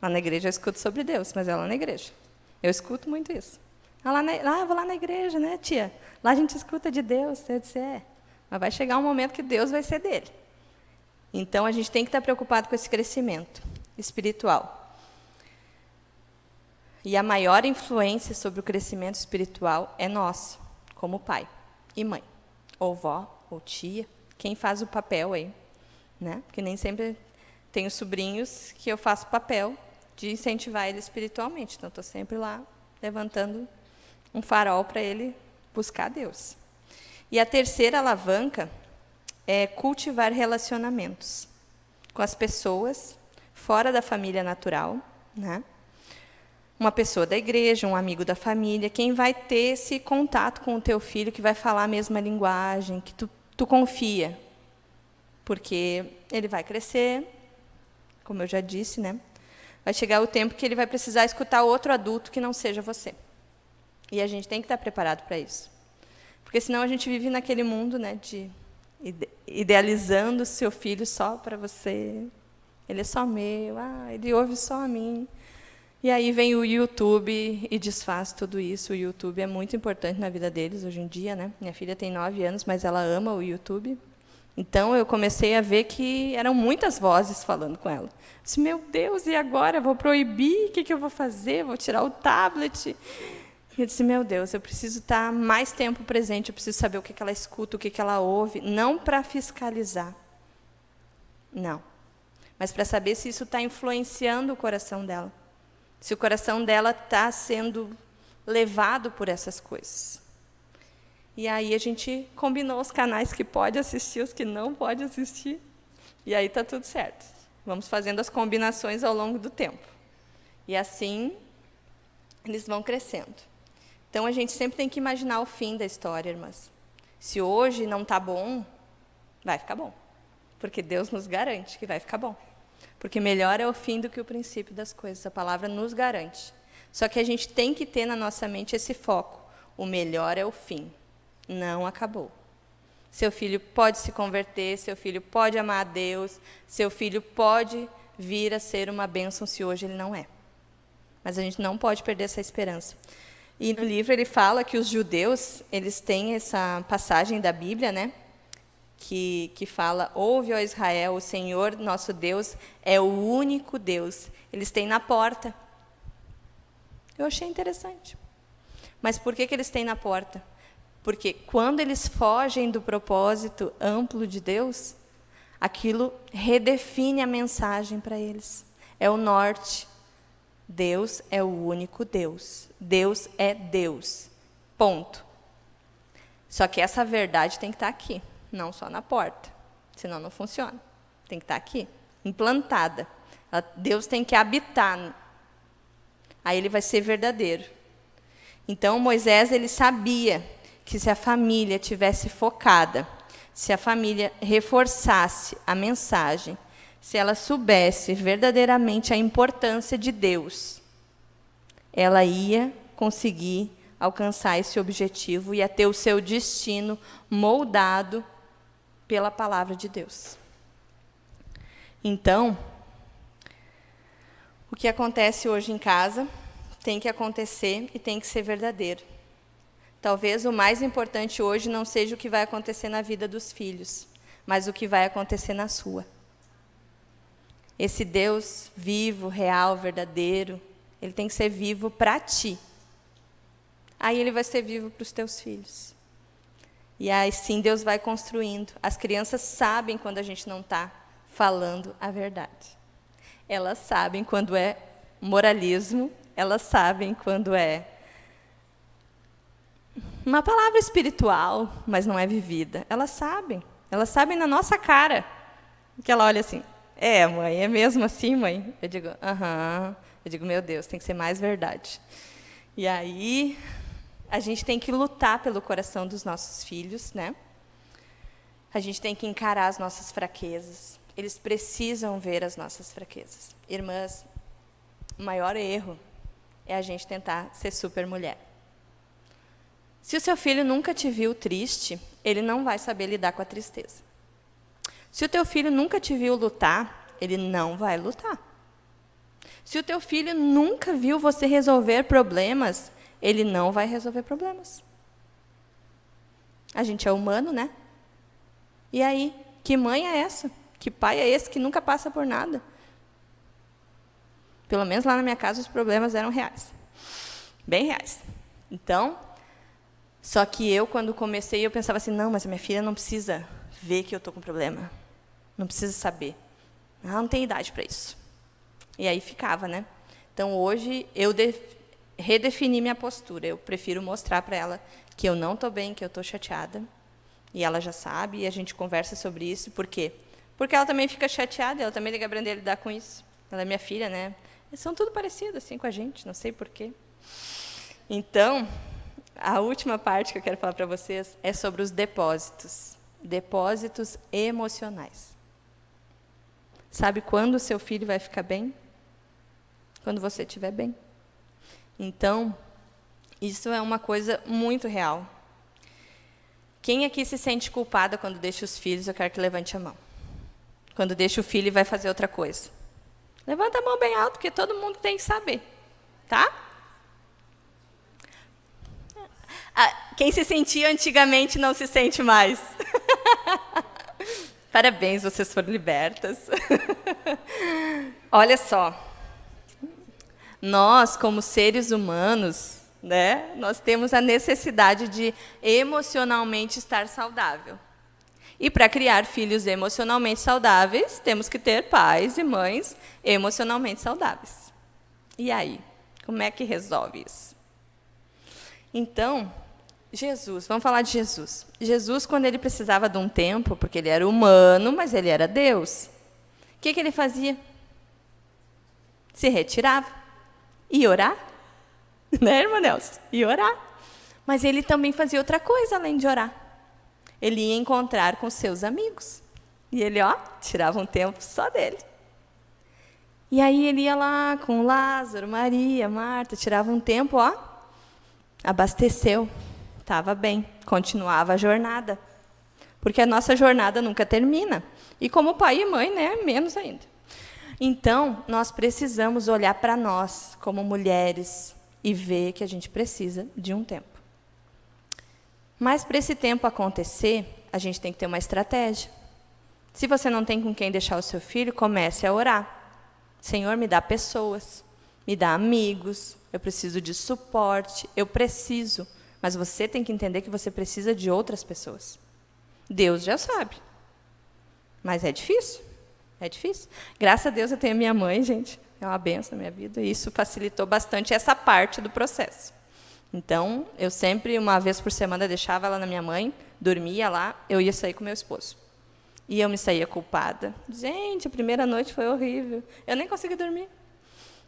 Lá na igreja eu escuto sobre Deus, mas é lá na igreja. Eu escuto muito isso. Ah, lá, na, ah, vou lá na igreja, né, tia? Lá a gente escuta de Deus. Eu disse, é. Mas vai chegar um momento que Deus vai ser dele. Então, a gente tem que estar preocupado com esse crescimento espiritual. E a maior influência sobre o crescimento espiritual é nosso, como pai e mãe, ou vó, ou tia, quem faz o papel aí. Né? Porque nem sempre tenho sobrinhos que eu faço papel de incentivar ele espiritualmente. Então, estou sempre lá levantando um farol para ele buscar Deus. E a terceira alavanca é cultivar relacionamentos com as pessoas fora da família natural, né? Uma pessoa da igreja, um amigo da família, quem vai ter esse contato com o teu filho, que vai falar a mesma linguagem, que tu, tu confia. Porque ele vai crescer, como eu já disse, né? Vai chegar o tempo que ele vai precisar escutar outro adulto que não seja você. E a gente tem que estar preparado para isso. Porque senão a gente vive naquele mundo né, de idealizando o seu filho só para você. Ele é só meu, ah, ele ouve só a mim. E aí vem o YouTube e desfaz tudo isso. O YouTube é muito importante na vida deles hoje em dia. Né? Minha filha tem nove anos, mas ela ama o YouTube. Então, eu comecei a ver que eram muitas vozes falando com ela. disse, meu Deus, e agora? Vou proibir? O que, que eu vou fazer? Vou tirar o tablet? E eu disse, meu Deus, eu preciso estar mais tempo presente, eu preciso saber o que ela escuta, o que ela ouve, não para fiscalizar, não, mas para saber se isso está influenciando o coração dela, se o coração dela está sendo levado por essas coisas. E aí a gente combinou os canais que pode assistir, os que não pode assistir, e aí está tudo certo. Vamos fazendo as combinações ao longo do tempo. E assim, eles vão crescendo. Então a gente sempre tem que imaginar o fim da história, irmãs. Se hoje não está bom, vai ficar bom. Porque Deus nos garante que vai ficar bom. Porque melhor é o fim do que o princípio das coisas. A palavra nos garante. Só que a gente tem que ter na nossa mente esse foco. O melhor é o fim. Não acabou. Seu filho pode se converter, seu filho pode amar a Deus, seu filho pode vir a ser uma bênção se hoje ele não é. Mas a gente não pode perder essa esperança. E no livro ele fala que os judeus, eles têm essa passagem da Bíblia, né? Que, que fala, ouve, ó Israel, o Senhor nosso Deus é o único Deus. Eles têm na porta. Eu achei interessante. Mas por que, que eles têm na porta? Porque quando eles fogem do propósito amplo de Deus, aquilo redefine a mensagem para eles. É o norte. Deus é o único Deus. Deus é Deus. Ponto. Só que essa verdade tem que estar tá aqui, não só na porta. Senão não funciona. Tem que estar tá aqui, implantada. Deus tem que habitar. Aí ele vai ser verdadeiro. Então Moisés ele sabia que se a família tivesse focada, se a família reforçasse a mensagem, se ela soubesse verdadeiramente a importância de Deus, ela ia conseguir alcançar esse objetivo e a ter o seu destino moldado pela palavra de Deus. Então, o que acontece hoje em casa tem que acontecer e tem que ser verdadeiro. Talvez o mais importante hoje não seja o que vai acontecer na vida dos filhos, mas o que vai acontecer na sua. Esse Deus vivo, real, verdadeiro, ele tem que ser vivo para ti. Aí ele vai ser vivo para os teus filhos. E aí sim Deus vai construindo. As crianças sabem quando a gente não está falando a verdade. Elas sabem quando é moralismo, elas sabem quando é uma palavra espiritual, mas não é vivida. Elas sabem. Elas sabem na nossa cara. Que ela olha assim, é, mãe, é mesmo assim, mãe? Eu digo, aham. Eu digo, meu Deus, tem que ser mais verdade. E aí, a gente tem que lutar pelo coração dos nossos filhos, né? A gente tem que encarar as nossas fraquezas. Eles precisam ver as nossas fraquezas. Irmãs, o maior erro é a gente tentar ser super mulher. Se o seu filho nunca te viu triste, ele não vai saber lidar com a tristeza. Se o teu filho nunca te viu lutar, ele não vai lutar. Se o teu filho nunca viu você resolver problemas, ele não vai resolver problemas. A gente é humano, né? E aí, que mãe é essa? Que pai é esse que nunca passa por nada? Pelo menos lá na minha casa os problemas eram reais. Bem reais. Então, só que eu, quando comecei, eu pensava assim, não, mas a minha filha não precisa ver que eu estou com problema. Não precisa saber. Ela não tem idade para isso. E aí ficava, né? Então, hoje, eu redefini minha postura. Eu prefiro mostrar para ela que eu não estou bem, que eu estou chateada. E ela já sabe, e a gente conversa sobre isso. Por quê? Porque ela também fica chateada, ela também tem que aprender a lidar com isso. Ela é minha filha, né? Eles são tudo parecidos assim com a gente, não sei porquê. Então, a última parte que eu quero falar para vocês é sobre os depósitos. Depósitos emocionais. Sabe quando o seu filho vai ficar bem? Quando você estiver bem. Então, isso é uma coisa muito real. Quem aqui se sente culpada quando deixa os filhos? Eu quero que levante a mão. Quando deixa o filho e vai fazer outra coisa. Levanta a mão bem alto, porque todo mundo tem que saber. Tá? Quem se sentia antigamente não se sente mais. Parabéns, vocês foram libertas. Olha só. Nós, como seres humanos, né, nós temos a necessidade de emocionalmente estar saudável. E para criar filhos emocionalmente saudáveis, temos que ter pais e mães emocionalmente saudáveis. E aí, como é que resolve isso? Então, Jesus, vamos falar de Jesus. Jesus, quando ele precisava de um tempo, porque ele era humano, mas ele era Deus, o que, que ele fazia? Se retirava. E orar. Né, irmã Nelson? E orar. Mas ele também fazia outra coisa além de orar. Ele ia encontrar com seus amigos. E ele, ó, tirava um tempo só dele. E aí ele ia lá com Lázaro, Maria, Marta, tirava um tempo, ó, abasteceu, estava bem, continuava a jornada. Porque a nossa jornada nunca termina. E como pai e mãe, né, menos ainda. Então, nós precisamos olhar para nós como mulheres e ver que a gente precisa de um tempo. Mas para esse tempo acontecer, a gente tem que ter uma estratégia. Se você não tem com quem deixar o seu filho, comece a orar. Senhor, me dá pessoas, me dá amigos, eu preciso de suporte, eu preciso. Mas você tem que entender que você precisa de outras pessoas. Deus já sabe. Mas é difícil. É difícil. Graças a Deus eu tenho a minha mãe, gente. É uma benção na minha vida. E isso facilitou bastante essa parte do processo. Então, eu sempre, uma vez por semana, deixava ela na minha mãe, dormia lá, eu ia sair com meu esposo. E eu me saía culpada. Gente, a primeira noite foi horrível. Eu nem consegui dormir.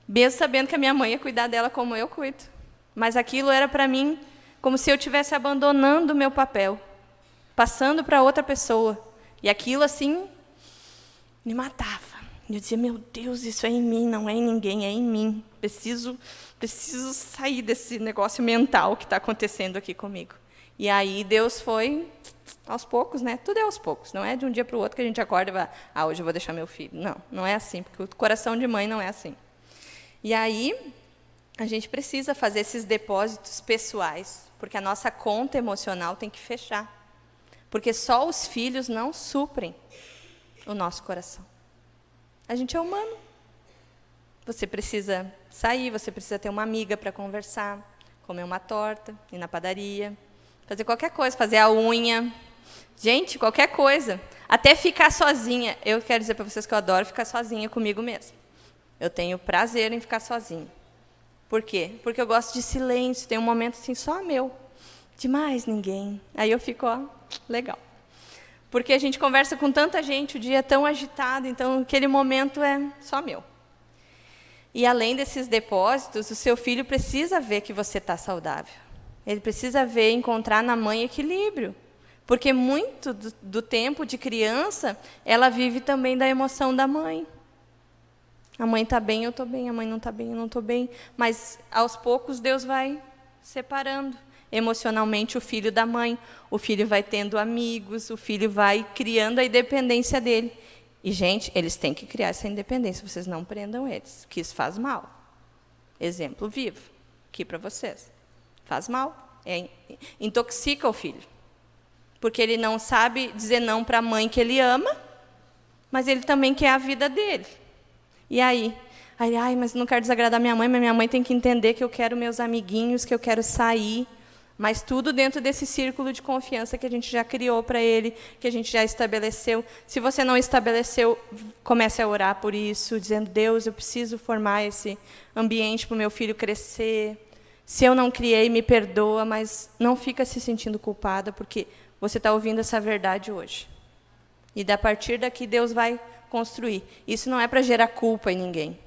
Mesmo sabendo que a minha mãe ia cuidar dela como eu cuido. Mas aquilo era para mim como se eu estivesse abandonando o meu papel, passando para outra pessoa. E aquilo, assim, me matava. Eu dizia, meu Deus, isso é em mim, não é em ninguém, é em mim. Preciso, preciso sair desse negócio mental que está acontecendo aqui comigo. E aí Deus foi aos poucos, né? Tudo é aos poucos. Não é de um dia para o outro que a gente acorda e vai, ah, hoje eu vou deixar meu filho. Não, não é assim, porque o coração de mãe não é assim. E aí a gente precisa fazer esses depósitos pessoais, porque a nossa conta emocional tem que fechar. Porque só os filhos não suprem o nosso coração. A gente é humano. Você precisa sair, você precisa ter uma amiga para conversar, comer uma torta, ir na padaria, fazer qualquer coisa, fazer a unha. Gente, qualquer coisa. Até ficar sozinha. Eu quero dizer para vocês que eu adoro ficar sozinha comigo mesma. Eu tenho prazer em ficar sozinha. Por quê? Porque eu gosto de silêncio, tem um momento assim só meu. De mais ninguém. Aí eu fico, ó, legal. Porque a gente conversa com tanta gente, o dia é tão agitado, então aquele momento é só meu. E além desses depósitos, o seu filho precisa ver que você está saudável. Ele precisa ver, encontrar na mãe equilíbrio. Porque muito do, do tempo de criança, ela vive também da emoção da mãe. A mãe está bem, eu estou bem. A mãe não está bem, eu não estou bem. Mas, aos poucos, Deus vai separando emocionalmente o filho da mãe. O filho vai tendo amigos, o filho vai criando a independência dele. E, gente, eles têm que criar essa independência. Vocês não prendam eles, que isso faz mal. Exemplo vivo, aqui para vocês. Faz mal. É, intoxica o filho. Porque ele não sabe dizer não para a mãe que ele ama, mas ele também quer a vida dele. E aí? Aí, ai, mas não quero desagradar minha mãe, mas minha mãe tem que entender que eu quero meus amiguinhos, que eu quero sair. Mas tudo dentro desse círculo de confiança que a gente já criou para ele, que a gente já estabeleceu. Se você não estabeleceu, comece a orar por isso, dizendo: Deus, eu preciso formar esse ambiente para o meu filho crescer. Se eu não criei, me perdoa, mas não fica se sentindo culpada, porque você está ouvindo essa verdade hoje. E da partir daqui Deus vai construir. Isso não é para gerar culpa em ninguém,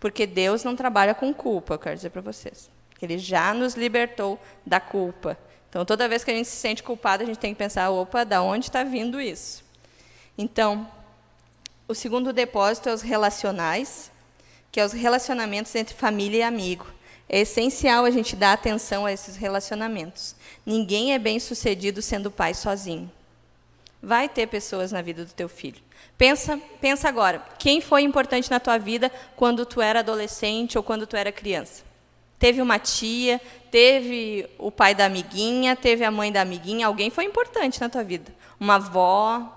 porque Deus não trabalha com culpa, eu quero dizer para vocês. Ele já nos libertou da culpa. Então, toda vez que a gente se sente culpado, a gente tem que pensar, opa, da onde está vindo isso? Então, o segundo depósito é os relacionais, que é os relacionamentos entre família e amigo. É essencial a gente dar atenção a esses relacionamentos. Ninguém é bem sucedido sendo pai sozinho. Vai ter pessoas na vida do teu filho. Pensa, pensa agora, quem foi importante na tua vida quando tu era adolescente ou quando tu era criança? Teve uma tia, teve o pai da amiguinha, teve a mãe da amiguinha, alguém foi importante na tua vida. Uma avó.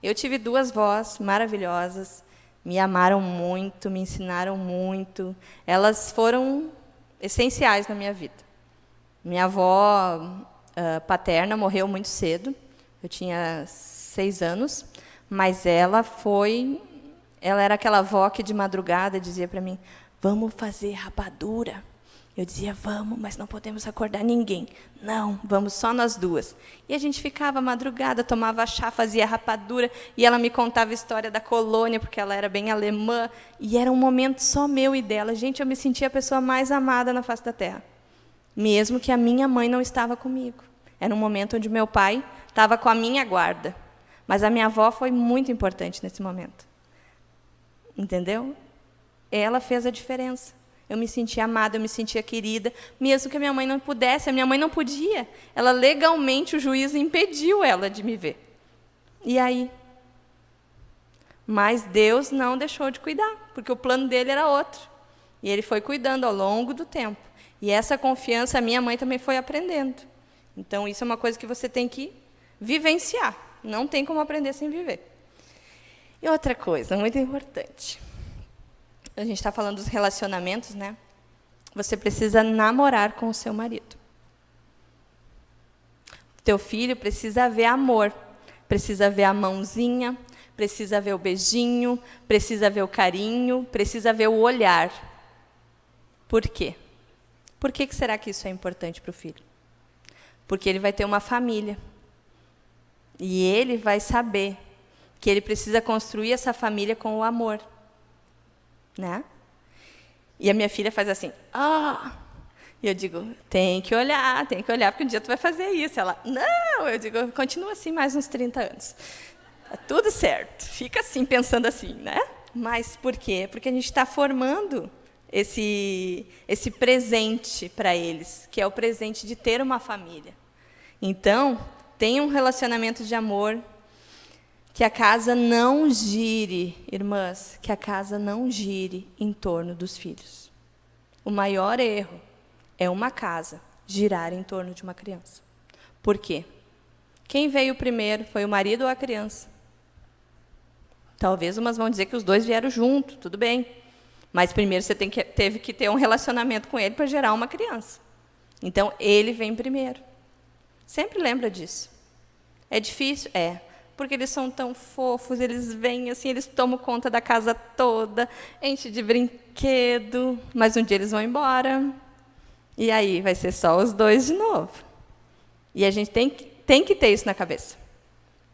Eu tive duas vós maravilhosas, me amaram muito, me ensinaram muito. Elas foram essenciais na minha vida. Minha avó uh, paterna morreu muito cedo, eu tinha seis anos, mas ela foi, ela era aquela avó que de madrugada dizia para mim, vamos fazer rapadura. Eu dizia, vamos, mas não podemos acordar ninguém. Não, vamos só nós duas. E a gente ficava madrugada, tomava chá, fazia rapadura, e ela me contava a história da colônia, porque ela era bem alemã, e era um momento só meu e dela. Gente, eu me sentia a pessoa mais amada na face da terra. mesmo que a minha mãe não estava comigo. Era um momento onde meu pai estava com a minha guarda, mas a minha avó foi muito importante nesse momento. Entendeu? Ela fez a diferença. Eu me sentia amada, eu me sentia querida, mesmo que a minha mãe não pudesse, a minha mãe não podia. Ela legalmente o juiz impediu ela de me ver. E aí? Mas Deus não deixou de cuidar, porque o plano dele era outro. E ele foi cuidando ao longo do tempo. E essa confiança a minha mãe também foi aprendendo. Então isso é uma coisa que você tem que vivenciar. Não tem como aprender sem viver. E outra coisa muito importante a gente está falando dos relacionamentos, né? Você precisa namorar com o seu marido. Teu filho precisa ver amor, precisa ver a mãozinha, precisa ver o beijinho, precisa ver o carinho, precisa ver o olhar. Por quê? Por que será que isso é importante para o filho? Porque ele vai ter uma família. E ele vai saber que ele precisa construir essa família com o amor né? E a minha filha faz assim, ah! E eu digo, tem que olhar, tem que olhar, porque um dia tu vai fazer isso. Ela, não! Eu digo, continua assim mais uns 30 anos. Tá tudo certo. Fica assim, pensando assim, né? Mas por quê? Porque a gente está formando esse, esse presente para eles, que é o presente de ter uma família. Então, tenha um relacionamento de amor, que a casa não gire, irmãs, que a casa não gire em torno dos filhos. O maior erro é uma casa girar em torno de uma criança. Por quê? Quem veio primeiro foi o marido ou a criança? Talvez umas vão dizer que os dois vieram junto, tudo bem. Mas primeiro você que, teve que ter um relacionamento com ele para gerar uma criança. Então, ele vem primeiro. Sempre lembra disso. É difícil? É porque eles são tão fofos, eles vêm assim, eles tomam conta da casa toda, enche de brinquedo, mas um dia eles vão embora. E aí vai ser só os dois de novo. E a gente tem que, tem que ter isso na cabeça.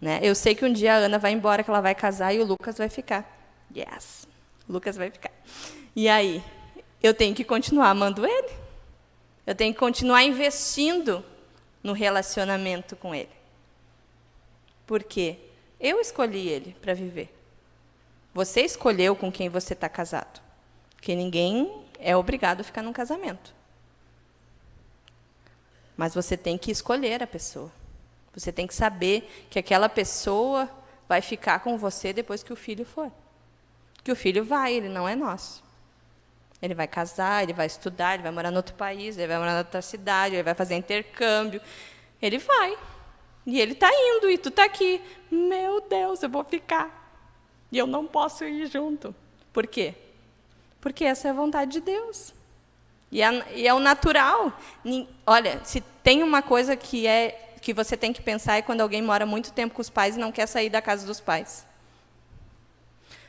Né? Eu sei que um dia a Ana vai embora, que ela vai casar, e o Lucas vai ficar. Yes, o Lucas vai ficar. E aí? Eu tenho que continuar amando ele. Eu tenho que continuar investindo no relacionamento com ele. Porque eu escolhi ele para viver. Você escolheu com quem você está casado. Porque ninguém é obrigado a ficar num casamento. Mas você tem que escolher a pessoa. Você tem que saber que aquela pessoa vai ficar com você depois que o filho for. Que o filho vai, ele não é nosso. Ele vai casar, ele vai estudar, ele vai morar em outro país, ele vai morar em outra cidade, ele vai fazer intercâmbio. Ele vai. E ele está indo e tu está aqui. Meu Deus, eu vou ficar. E eu não posso ir junto. Por quê? Porque essa é a vontade de Deus. E é, e é o natural. Olha, se tem uma coisa que é que você tem que pensar é quando alguém mora muito tempo com os pais e não quer sair da casa dos pais.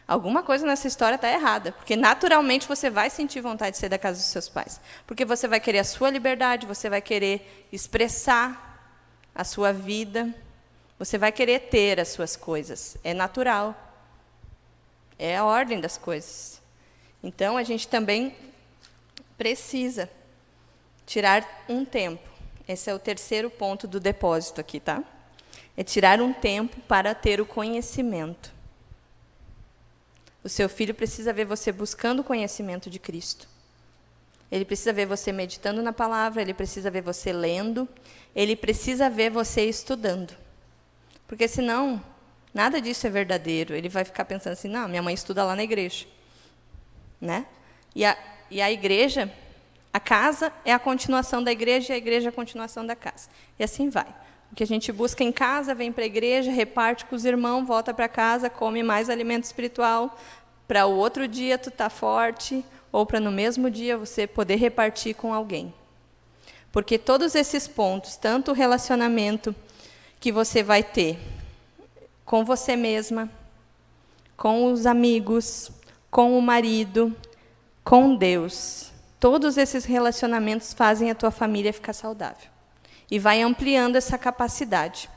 Alguma coisa nessa história está errada, porque naturalmente você vai sentir vontade de sair da casa dos seus pais, porque você vai querer a sua liberdade, você vai querer expressar a sua vida, você vai querer ter as suas coisas. É natural. É a ordem das coisas. Então, a gente também precisa tirar um tempo. Esse é o terceiro ponto do depósito aqui, tá? É tirar um tempo para ter o conhecimento. O seu filho precisa ver você buscando o conhecimento de Cristo. Ele precisa ver você meditando na palavra, ele precisa ver você lendo, ele precisa ver você estudando. Porque senão, nada disso é verdadeiro. Ele vai ficar pensando assim, não, minha mãe estuda lá na igreja. Né? E, a, e a igreja, a casa é a continuação da igreja e a igreja é a continuação da casa. E assim vai. O que a gente busca em casa, vem para a igreja, reparte com os irmãos, volta para casa, come mais alimento espiritual, para o outro dia tu tá forte, ou para no mesmo dia você poder repartir com alguém. Porque todos esses pontos, tanto o relacionamento que você vai ter com você mesma, com os amigos, com o marido, com Deus, todos esses relacionamentos fazem a tua família ficar saudável e vai ampliando essa capacidade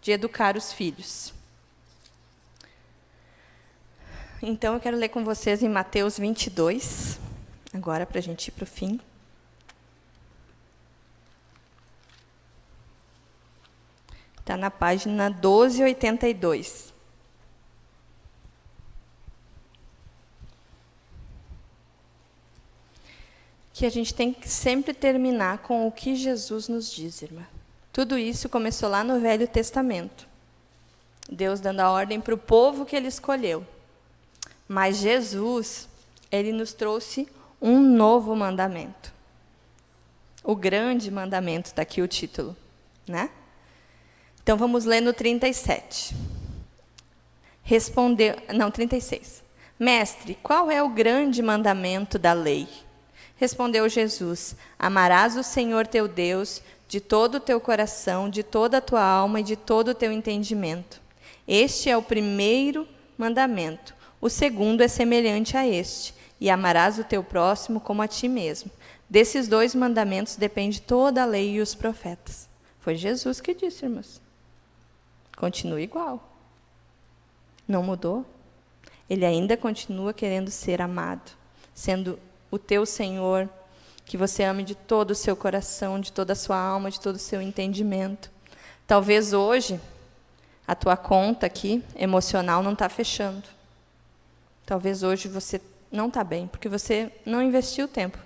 de educar os filhos. Então, eu quero ler com vocês em Mateus 22, agora, para a gente ir para o fim. Está na página 1282. Que a gente tem que sempre terminar com o que Jesus nos diz, irmã. Tudo isso começou lá no Velho Testamento. Deus dando a ordem para o povo que ele escolheu. Mas Jesus, ele nos trouxe um novo mandamento. O grande mandamento, está aqui o título. Né? Então vamos ler no 37. Respondeu, não, 36. Mestre, qual é o grande mandamento da lei? Respondeu Jesus: Amarás o Senhor teu Deus de todo o teu coração, de toda a tua alma e de todo o teu entendimento. Este é o primeiro mandamento. O segundo é semelhante a este: e amarás o teu próximo como a ti mesmo. Desses dois mandamentos depende toda a lei e os profetas. Foi Jesus que disse, irmãos continua igual. Não mudou. Ele ainda continua querendo ser amado, sendo o teu Senhor, que você ame de todo o seu coração, de toda a sua alma, de todo o seu entendimento. Talvez hoje a tua conta aqui emocional não está fechando. Talvez hoje você não está bem, porque você não investiu tempo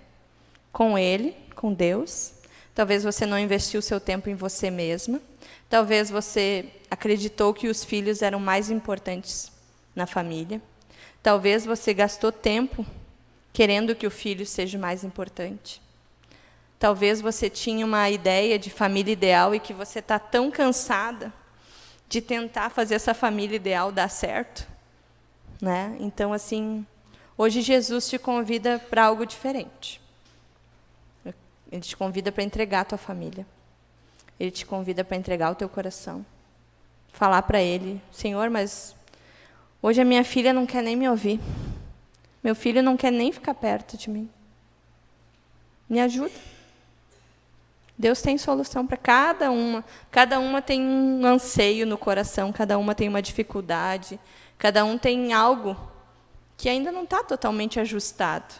com Ele, com Deus. Talvez você não investiu seu tempo em você mesma. Talvez você acreditou que os filhos eram mais importantes na família. Talvez você gastou tempo querendo que o filho seja mais importante. Talvez você tinha uma ideia de família ideal e que você está tão cansada de tentar fazer essa família ideal dar certo. Né? Então, assim, hoje Jesus te convida para algo diferente. Ele te convida para entregar a tua família. Ele te convida para entregar o teu coração. Falar para ele: Senhor, mas hoje a minha filha não quer nem me ouvir. Meu filho não quer nem ficar perto de mim. Me ajuda. Deus tem solução para cada uma. Cada uma tem um anseio no coração, cada uma tem uma dificuldade, cada um tem algo que ainda não está totalmente ajustado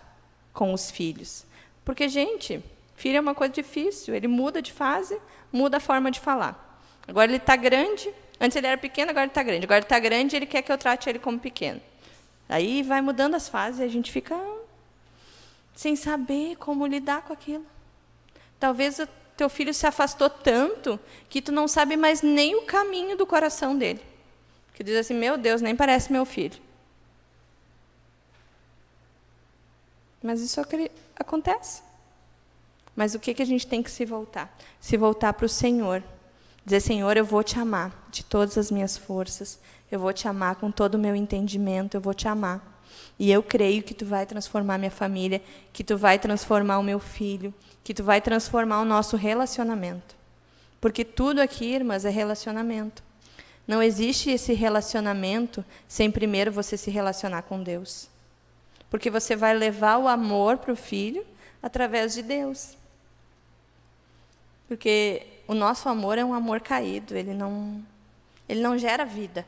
com os filhos. Porque, gente, filho é uma coisa difícil, ele muda de fase, muda a forma de falar. Agora ele está grande, antes ele era pequeno, agora ele está grande. Agora ele está grande, ele quer que eu trate ele como pequeno. Aí vai mudando as fases e a gente fica sem saber como lidar com aquilo. Talvez o teu filho se afastou tanto que tu não sabe mais nem o caminho do coração dele. Que diz assim, meu Deus, nem parece meu filho. Mas isso acontece. Mas o que, que a gente tem que se voltar? Se voltar para o Senhor. Dizer, Senhor, eu vou te amar de todas as minhas forças. Eu vou te amar com todo o meu entendimento. Eu vou te amar. E eu creio que tu vai transformar minha família, que tu vai transformar o meu filho, que tu vai transformar o nosso relacionamento. Porque tudo aqui, irmãs, é relacionamento. Não existe esse relacionamento sem primeiro você se relacionar com Deus. Porque você vai levar o amor para o filho através de Deus. Porque o nosso amor é um amor caído, ele não, ele não gera vida.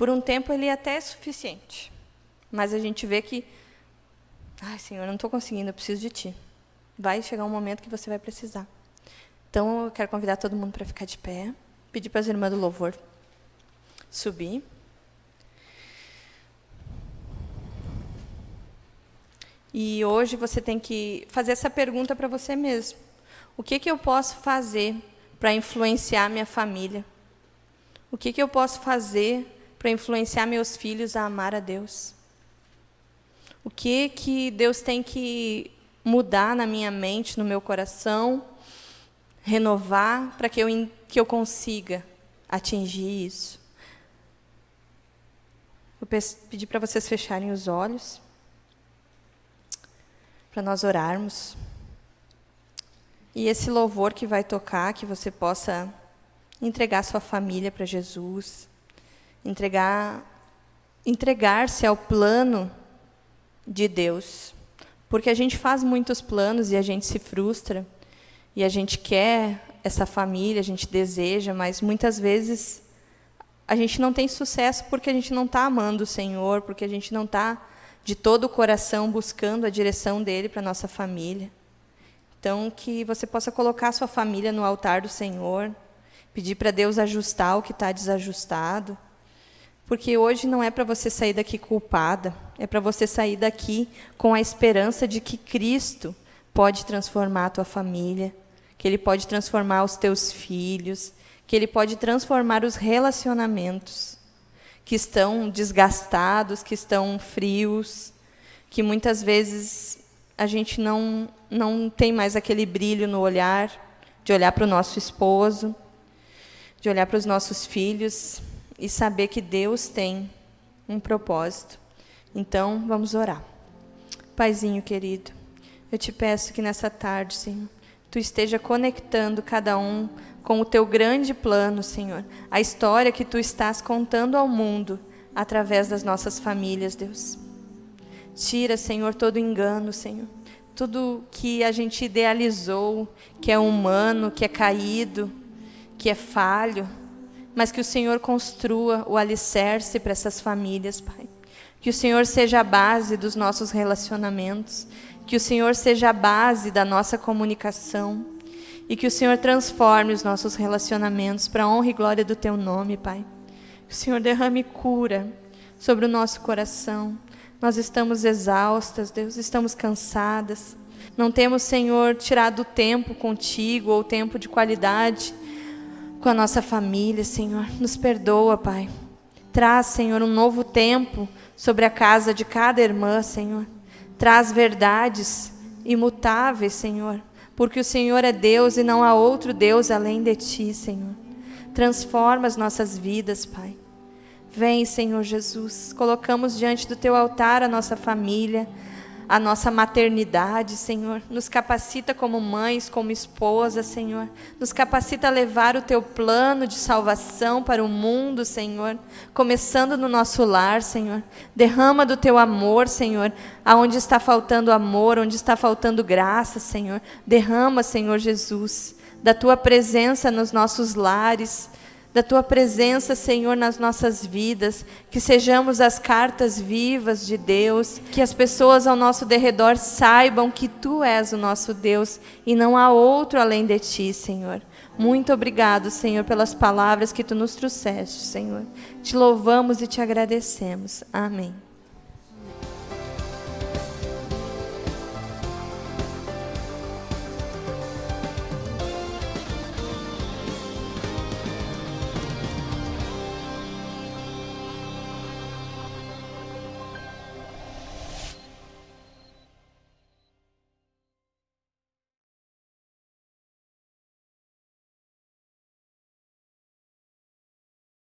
Por um tempo ele até é suficiente, mas a gente vê que, ai Senhor, eu não estou conseguindo, eu preciso de Ti. Vai chegar um momento que você vai precisar. Então eu quero convidar todo mundo para ficar de pé, pedir para as irmãs do louvor subir. E hoje você tem que fazer essa pergunta para você mesmo. O que, que eu posso fazer para influenciar minha família? O que, que eu posso fazer para influenciar meus filhos a amar a Deus? O que, que Deus tem que mudar na minha mente, no meu coração, renovar para que eu, que eu consiga atingir isso? Vou pedir para vocês fecharem os olhos, para nós orarmos. E esse louvor que vai tocar, que você possa entregar sua família para Jesus, entregar entregar-se ao plano de Deus. Porque a gente faz muitos planos e a gente se frustra, e a gente quer essa família, a gente deseja, mas muitas vezes a gente não tem sucesso porque a gente não está amando o Senhor, porque a gente não está de todo o coração buscando a direção dele para nossa família. Então, que você possa colocar sua família no altar do Senhor pedir para Deus ajustar o que está desajustado, porque hoje não é para você sair daqui culpada, é para você sair daqui com a esperança de que Cristo pode transformar a tua família, que Ele pode transformar os teus filhos, que Ele pode transformar os relacionamentos que estão desgastados, que estão frios, que muitas vezes a gente não, não tem mais aquele brilho no olhar, de olhar para o nosso esposo, de olhar para os nossos filhos e saber que Deus tem um propósito. Então, vamos orar. Paizinho querido, eu te peço que nessa tarde, Senhor, tu esteja conectando cada um com o teu grande plano, Senhor, a história que tu estás contando ao mundo através das nossas famílias, Deus. Tira, Senhor, todo engano, Senhor. Tudo que a gente idealizou, que é humano, que é caído, que é falho, mas que o Senhor construa o alicerce para essas famílias, Pai. Que o Senhor seja a base dos nossos relacionamentos, que o Senhor seja a base da nossa comunicação e que o Senhor transforme os nossos relacionamentos para a honra e glória do Teu nome, Pai. Que o Senhor derrame cura sobre o nosso coração, nós estamos exaustas, Deus, estamos cansadas. Não temos, Senhor, tirado tempo contigo ou tempo de qualidade com a nossa família, Senhor. Nos perdoa, Pai. Traz, Senhor, um novo tempo sobre a casa de cada irmã, Senhor. Traz verdades imutáveis, Senhor, porque o Senhor é Deus e não há outro Deus além de ti, Senhor. Transforma as nossas vidas, Pai. Vem, Senhor Jesus, colocamos diante do teu altar a nossa família, a nossa maternidade, Senhor. Nos capacita como mães, como esposa, Senhor. Nos capacita a levar o teu plano de salvação para o mundo, Senhor. Começando no nosso lar, Senhor. Derrama do teu amor, Senhor. Aonde está faltando amor, onde está faltando graça, Senhor. Derrama, Senhor Jesus, da tua presença nos nossos lares da tua presença, Senhor, nas nossas vidas, que sejamos as cartas vivas de Deus, que as pessoas ao nosso derredor saibam que tu és o nosso Deus e não há outro além de ti, Senhor. Muito obrigado, Senhor, pelas palavras que tu nos trouxeste, Senhor. Te louvamos e te agradecemos. Amém.